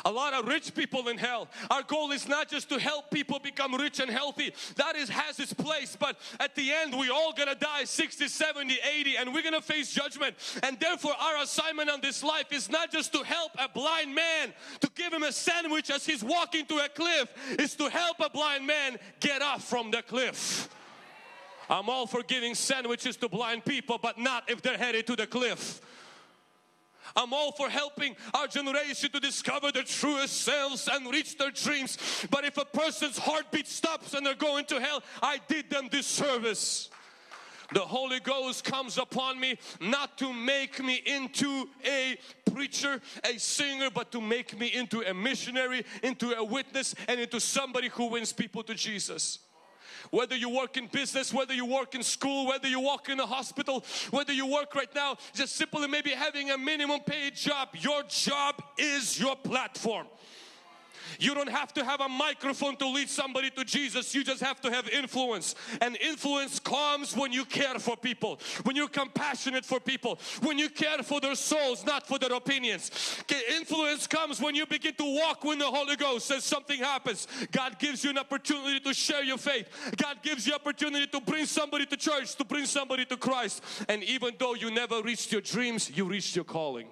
a lot of rich people in hell. Our goal is not just to help people become rich and healthy. That is has its place. But at the end, we all gonna die 60, 70, 80, and we're gonna face judgment. And therefore, our assignment on this life is not just to help a blind man, to give him a sandwich as he's walking to a cliff, is to help a blind man get off from the cliff. I'm all for giving sandwiches to blind people, but not if they're headed to the cliff. I'm all for helping our generation to discover their truest selves and reach their dreams. But if a person's heartbeat stops and they're going to hell, I did them disservice. The Holy Ghost comes upon me not to make me into a preacher, a singer, but to make me into a missionary, into a witness, and into somebody who wins people to Jesus whether you work in business, whether you work in school, whether you work in a hospital, whether you work right now, just simply maybe having a minimum paid job, your job is your platform. You don't have to have a microphone to lead somebody to Jesus. You just have to have influence. And influence comes when you care for people, when you're compassionate for people, when you care for their souls, not for their opinions. Influence comes when you begin to walk with the Holy Ghost and something happens. God gives you an opportunity to share your faith. God gives you opportunity to bring somebody to church, to bring somebody to Christ. And even though you never reached your dreams, you reached your calling.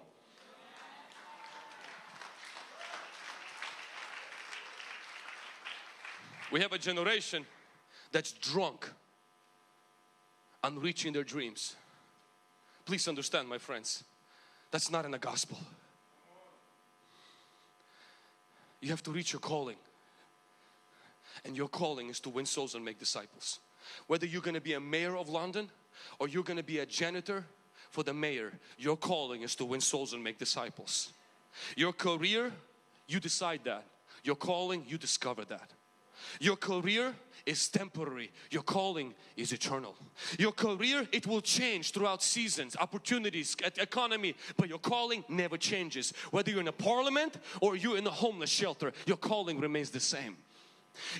We have a generation that's drunk on reaching their dreams. Please understand my friends, that's not in the gospel. You have to reach your calling. And your calling is to win souls and make disciples. Whether you're going to be a mayor of London or you're going to be a janitor for the mayor, your calling is to win souls and make disciples. Your career, you decide that. Your calling, you discover that. Your career is temporary. Your calling is eternal. Your career, it will change throughout seasons, opportunities, economy, but your calling never changes. Whether you're in a parliament or you're in a homeless shelter, your calling remains the same.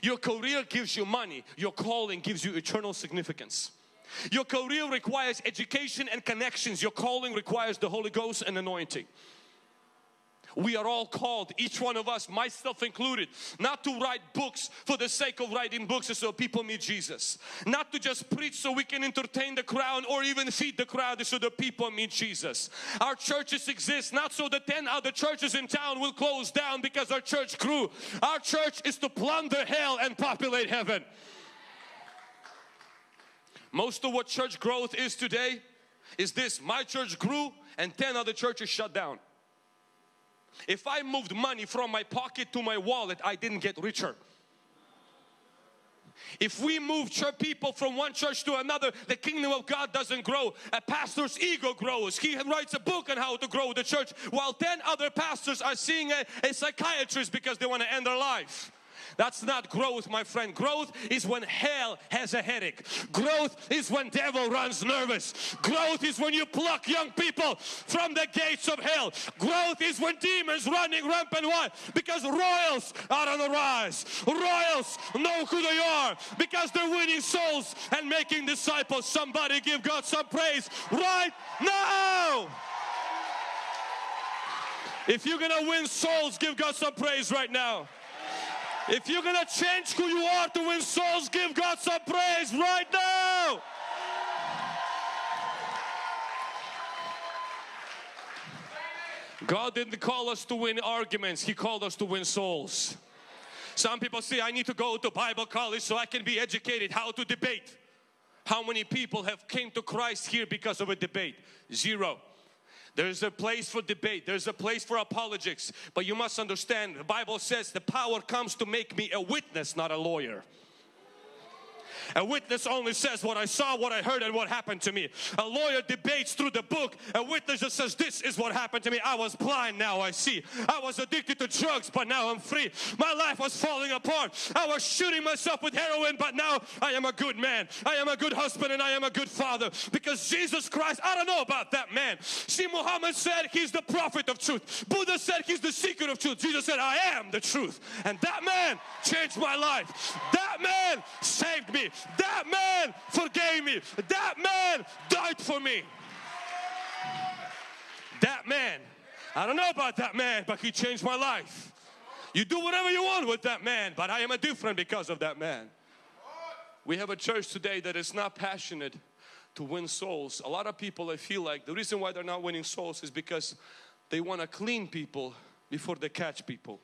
Your career gives you money. Your calling gives you eternal significance. Your career requires education and connections. Your calling requires the Holy Ghost and anointing. We are all called, each one of us, myself included, not to write books for the sake of writing books so people meet Jesus. Not to just preach so we can entertain the crowd or even feed the crowd so the people meet Jesus. Our churches exist not so the 10 other churches in town will close down because our church grew. Our church is to plunder hell and populate heaven. Most of what church growth is today is this my church grew and 10 other churches shut down. If I moved money from my pocket to my wallet, I didn't get richer. If we move church people from one church to another, the kingdom of God doesn't grow. A pastor's ego grows. He writes a book on how to grow the church while 10 other pastors are seeing a, a psychiatrist because they want to end their life. That's not growth, my friend. Growth is when hell has a headache. Growth is when devil runs nervous. Growth is when you pluck young people from the gates of hell. Growth is when demons running rampant. Why? Because royals are on the rise. Royals know who they are because they're winning souls and making disciples. Somebody give God some praise right now. If you're gonna win souls, give God some praise right now. If you're gonna change who you are to win souls, give God some praise right now. God didn't call us to win arguments, He called us to win souls. Some people say, I need to go to Bible college so I can be educated how to debate. How many people have came to Christ here because of a debate? Zero. There's a place for debate. There's a place for apologetics. But you must understand, the Bible says the power comes to make me a witness, not a lawyer. A witness only says what I saw, what I heard and what happened to me. A lawyer debates through the book. A witness just says this is what happened to me. I was blind, now I see. I was addicted to drugs, but now I'm free. My life was falling apart. I was shooting myself with heroin, but now I am a good man. I am a good husband and I am a good father because Jesus Christ, I don't know about that man. See, Muhammad said he's the prophet of truth. Buddha said he's the secret of truth. Jesus said, I am the truth. And that man changed my life. That man saved me. That man forgave me. That man died for me. That man I don't know about that man, but he changed my life. You do whatever you want with that man, but I am a different because of that man. We have a church today that is not passionate to win souls. A lot of people I feel like the reason why they're not winning souls is because they want to clean people before they catch people.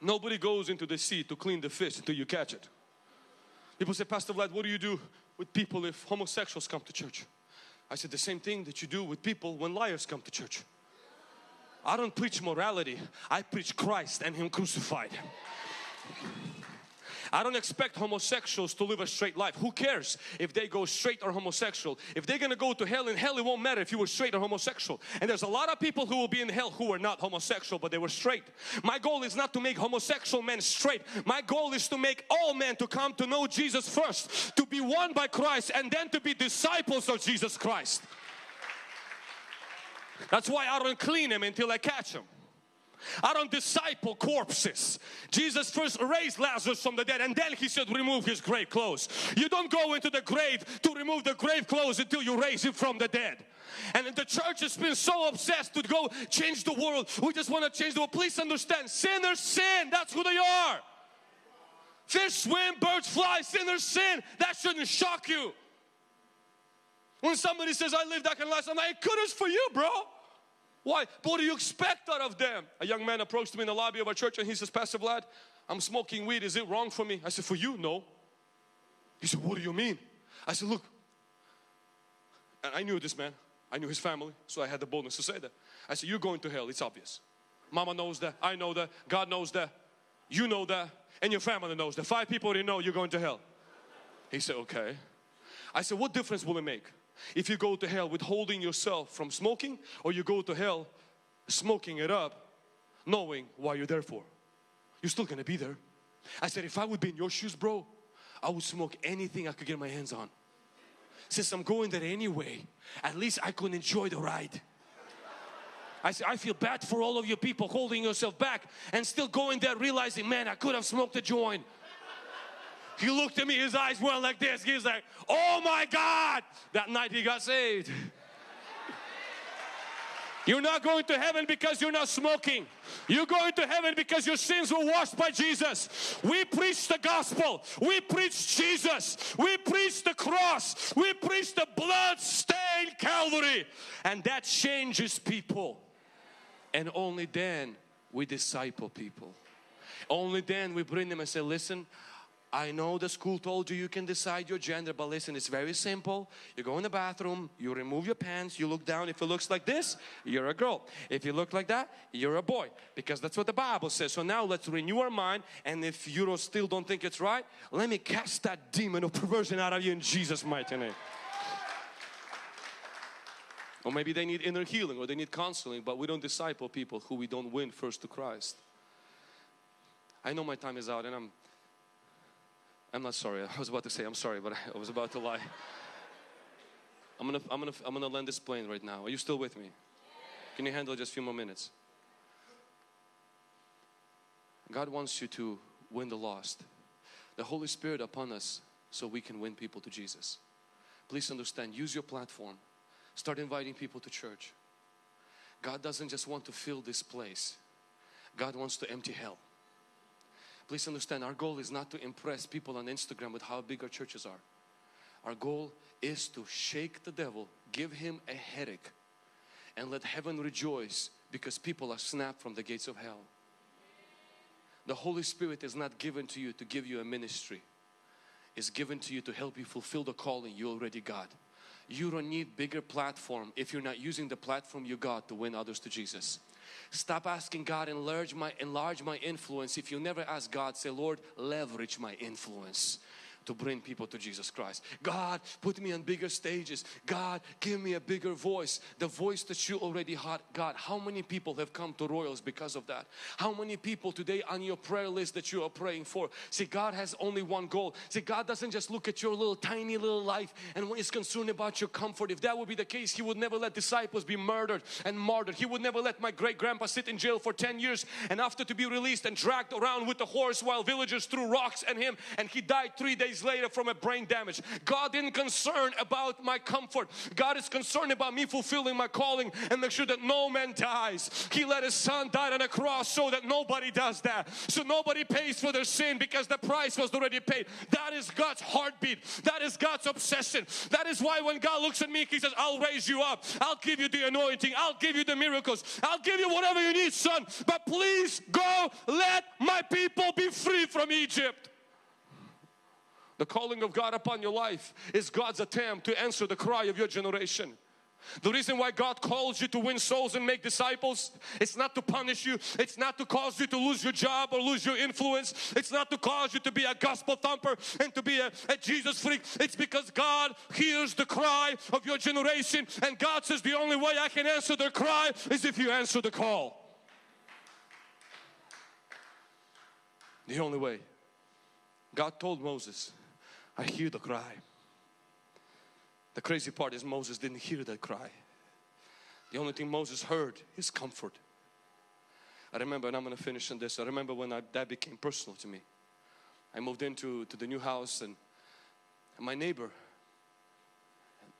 Nobody goes into the sea to clean the fish until you catch it. People say, Pastor Vlad, what do you do with people if homosexuals come to church? I said, the same thing that you do with people when liars come to church. I don't preach morality, I preach Christ and Him crucified. I don't expect homosexuals to live a straight life. Who cares if they go straight or homosexual? If they're gonna go to hell in hell, it won't matter if you were straight or homosexual. And there's a lot of people who will be in hell who are not homosexual, but they were straight. My goal is not to make homosexual men straight. My goal is to make all men to come to know Jesus first, to be won by Christ, and then to be disciples of Jesus Christ. That's why I don't clean them until I catch them. I don't disciple corpses. Jesus first raised Lazarus from the dead and then he said remove his grave clothes. You don't go into the grave to remove the grave clothes until you raise him from the dead. And the church has been so obsessed to go change the world. We just want to change the world. Please understand, sinners sin. That's who they are. Fish swim, birds fly, sinners sin. That shouldn't shock you. When somebody says, I live that kind of life, I'm like, good is for you, bro. Why? What do you expect out of them? A young man approached me in the lobby of our church and he says, Pastor Vlad, I'm smoking weed. Is it wrong for me? I said, for you, no. He said, what do you mean? I said, look. And I knew this man. I knew his family. So I had the boldness to say that. I said, you're going to hell. It's obvious. Mama knows that. I know that. God knows that. You know that. And your family knows that. Five people already know you're going to hell. He said, okay. I said, what difference will it make? If you go to hell withholding yourself from smoking or you go to hell smoking it up knowing why you're there for. You're still gonna be there. I said if I would be in your shoes bro I would smoke anything I could get my hands on. Since I'm going there anyway at least I could enjoy the ride. I said, I feel bad for all of you people holding yourself back and still going there realizing, man, I could have smoked a joint. He looked at me, his eyes went like this. He's like, oh my God. That night he got saved. *laughs* You're not going to heaven because you're not smoking. You're going to heaven because your sins were washed by Jesus. We preach the gospel. We preach Jesus. We preach the cross. We preach the blood stained Calvary. And that changes people. And only then we disciple people. Only then we bring them and say, listen, I know the school told you you can decide your gender, but listen, it's very simple. You go in the bathroom, you remove your pants, you look down. If it looks like this, you're a girl. If you look like that, you're a boy. Because that's what the Bible says. So now let's renew our mind. And if you still don't think it's right, let me cast that demon of perversion out of you in Jesus' mighty name. Or maybe they need inner healing or they need counseling, but we don't disciple people who we don't win first to Christ. I know my time is out and I'm I'm not sorry. I was about to say I'm sorry, but *laughs* I was about to lie. I'm gonna, I'm gonna, I'm gonna land this plane right now. Are you still with me? Can you handle just a few more minutes? God wants you to win the lost. The Holy Spirit upon us so we can win people to Jesus. Please understand, use your platform. Start inviting people to church. God doesn't just want to fill this place. God wants to empty hell. Please understand our goal is not to impress people on Instagram with how big our churches are. Our goal is to shake the devil, give him a headache and let heaven rejoice because people are snapped from the gates of hell. The Holy Spirit is not given to you to give you a ministry. It's given to you to help you fulfill the calling you already got. You don't need bigger platform if you're not using the platform you got to win others to Jesus. Stop asking God enlarge my enlarge my influence. If you never ask God, say Lord leverage my influence to bring people to Jesus Christ. God, put me on bigger stages. God, give me a bigger voice. The voice that you already had. God, how many people have come to Royals because of that? How many people today on your prayer list that you are praying for? See, God has only one goal. See, God doesn't just look at your little tiny little life and is concerned about your comfort. If that would be the case, He would never let disciples be murdered and martyred. He would never let my great grandpa sit in jail for 10 years and after to be released and dragged around with the horse while villagers threw rocks at him and he died three days days later from a brain damage. God didn't concern about my comfort. God is concerned about me fulfilling my calling and make sure that no man dies. He let His Son die on a cross so that nobody does that. So nobody pays for their sin because the price was already paid. That is God's heartbeat. That is God's obsession. That is why when God looks at me, He says, I'll raise you up. I'll give you the anointing. I'll give you the miracles. I'll give you whatever you need, son. But please go let my people be free from Egypt. The calling of God upon your life is God's attempt to answer the cry of your generation. The reason why God calls you to win souls and make disciples, it's not to punish you, it's not to cause you to lose your job or lose your influence, it's not to cause you to be a gospel thumper and to be a, a Jesus freak. It's because God hears the cry of your generation and God says the only way I can answer their cry is if you answer the call. The only way. God told Moses, I hear the cry. The crazy part is Moses didn't hear that cry. The only thing Moses heard is comfort. I remember, and I'm going to finish on this. I remember when I, that became personal to me. I moved into to the new house, and, and my neighbor,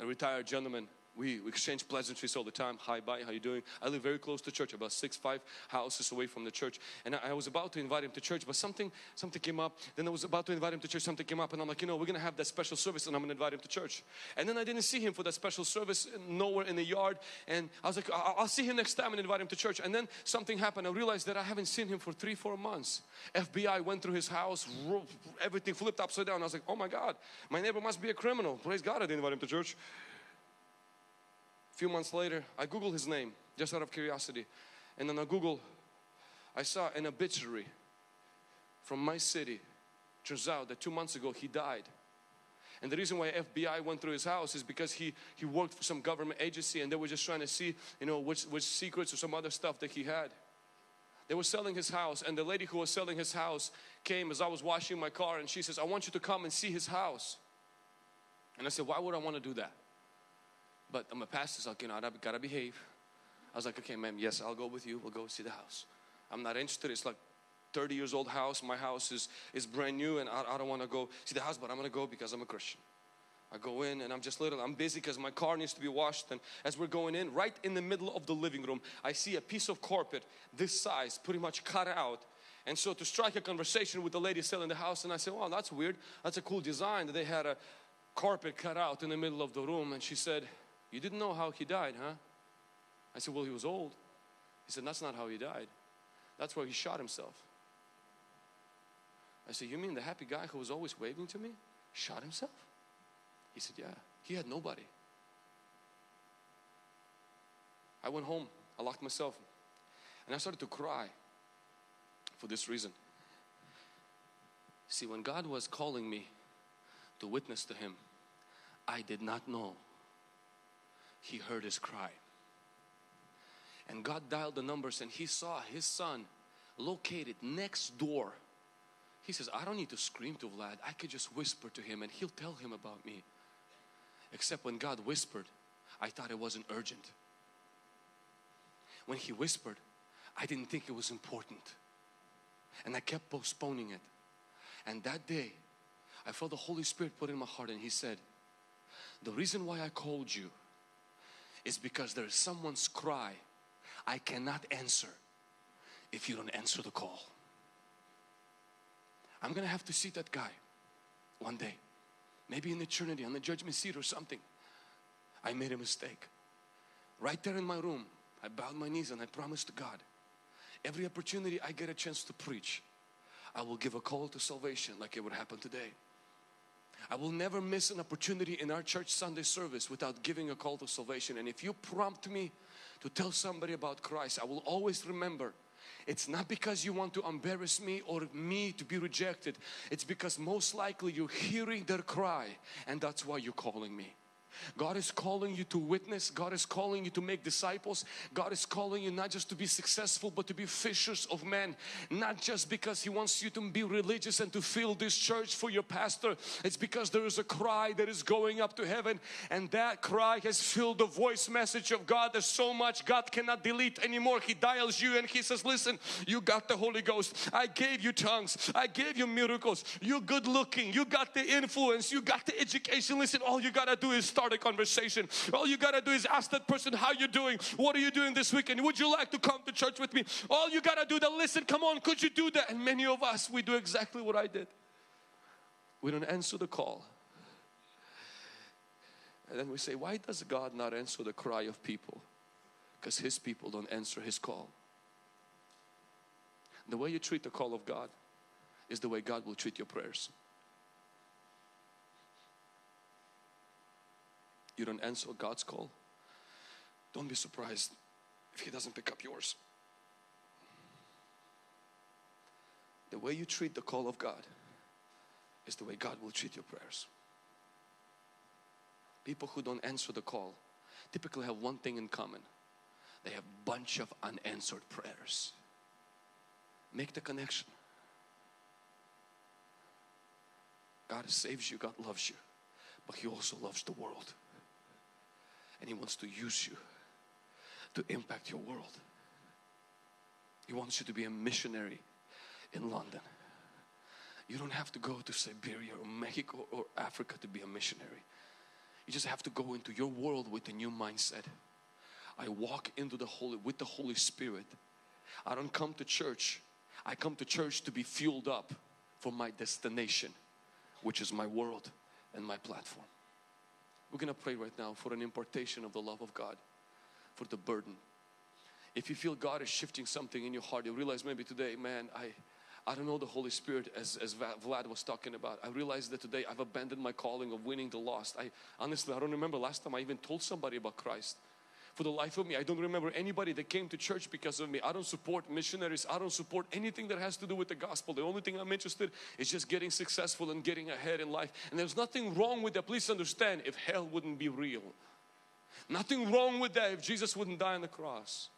a retired gentleman, we, exchange pleasantries all the time. Hi, bye, how you doing? I live very close to church, about six, five houses away from the church. And I, I, was about to invite him to church, but something, something came up. Then I was about to invite him to church, something came up, and I'm like, you know, we're gonna have that special service, and I'm gonna invite him to church. And then I didn't see him for that special service, nowhere in the yard. And I was like, I'll, I'll see him next time and invite him to church. And then something happened. I realized that I haven't seen him for three, four months. FBI went through his house, everything flipped upside down. I was like, oh my God, my neighbor must be a criminal. Praise God, I didn't invite him to church. A few months later, I Googled his name just out of curiosity. And then I Google, I saw an obituary from my city. Turns out that two months ago he died. And the reason why FBI went through his house is because he, he worked for some government agency and they were just trying to see, you know, which, which secrets or some other stuff that he had. They were selling his house and the lady who was selling his house came as I was washing my car and she says, I want you to come and see his house. And I said, why would I want to do that? But I'm a pastor, so like, you know, I gotta behave. I was like, okay, ma'am, yes, I'll go with you. We'll go see the house. I'm not interested. It's like 30 years old house. My house is, is brand new and I, I don't want to go see the house, but I'm going to go because I'm a Christian. I go in and I'm just little, I'm busy because my car needs to be washed. And as we're going in, right in the middle of the living room, I see a piece of carpet this size, pretty much cut out. And so to strike a conversation with the lady selling the house, and I said, well, that's weird. That's a cool design that they had a carpet cut out in the middle of the room. And she said, you didn't know how he died, huh? I said, Well, he was old. He said, That's not how he died. That's where he shot himself. I said, You mean the happy guy who was always waving to me shot himself? He said, Yeah, he had nobody. I went home, I locked myself, and I started to cry for this reason. See, when God was calling me to witness to Him, I did not know he heard his cry. And God dialed the numbers and he saw his son located next door. He says, I don't need to scream to Vlad. I could just whisper to him and he'll tell him about me. Except when God whispered, I thought it wasn't urgent. When he whispered, I didn't think it was important. And I kept postponing it. And that day, I felt the Holy Spirit put in my heart and He said, The reason why I called you is because there is someone's cry I cannot answer if you don't answer the call. I'm gonna have to see that guy one day, maybe in eternity on the judgment seat or something. I made a mistake. Right there in my room, I bowed my knees and I promised to God every opportunity I get a chance to preach, I will give a call to salvation like it would happen today. I will never miss an opportunity in our church Sunday service without giving a call to salvation. And if you prompt me to tell somebody about Christ, I will always remember it's not because you want to embarrass me or me to be rejected. It's because most likely you're hearing their cry and that's why you're calling me. God is calling you to witness. God is calling you to make disciples. God is calling you not just to be successful but to be fishers of men. Not just because He wants you to be religious and to fill this church for your pastor. It's because there is a cry that is going up to heaven and that cry has filled the voice message of God. There's so much God cannot delete anymore. He dials you and He says listen you got the Holy Ghost. I gave you tongues. I gave you miracles. You're good looking. You got the influence. You got the education. Listen all you gotta do is start a conversation. All you gotta do is ask that person how you doing. What are you doing this weekend? Would you like to come to church with me? All you gotta do to listen. Come on, could you do that? And many of us we do exactly what I did. We don't answer the call. And then we say, why does God not answer the cry of people? Because His people don't answer His call. The way you treat the call of God is the way God will treat your prayers. You don't answer God's call, don't be surprised if He doesn't pick up yours. The way you treat the call of God is the way God will treat your prayers. People who don't answer the call typically have one thing in common. They have a bunch of unanswered prayers. Make the connection. God saves you, God loves you, but He also loves the world. And He wants to use you to impact your world. He wants you to be a missionary in London. You don't have to go to Siberia or Mexico or Africa to be a missionary. You just have to go into your world with a new mindset. I walk into the Holy with the Holy Spirit. I don't come to church. I come to church to be fueled up for my destination, which is my world and my platform. We're going to pray right now for an impartation of the love of God, for the burden. If you feel God is shifting something in your heart, you realize maybe today, man, I I don't know the Holy Spirit as, as Vlad was talking about. I realized that today I've abandoned my calling of winning the lost. I honestly, I don't remember last time I even told somebody about Christ. For the life of me, I don't remember anybody that came to church because of me. I don't support missionaries. I don't support anything that has to do with the gospel. The only thing I'm interested is just getting successful and getting ahead in life. And there's nothing wrong with that. Please understand if hell wouldn't be real. Nothing wrong with that if Jesus wouldn't die on the cross.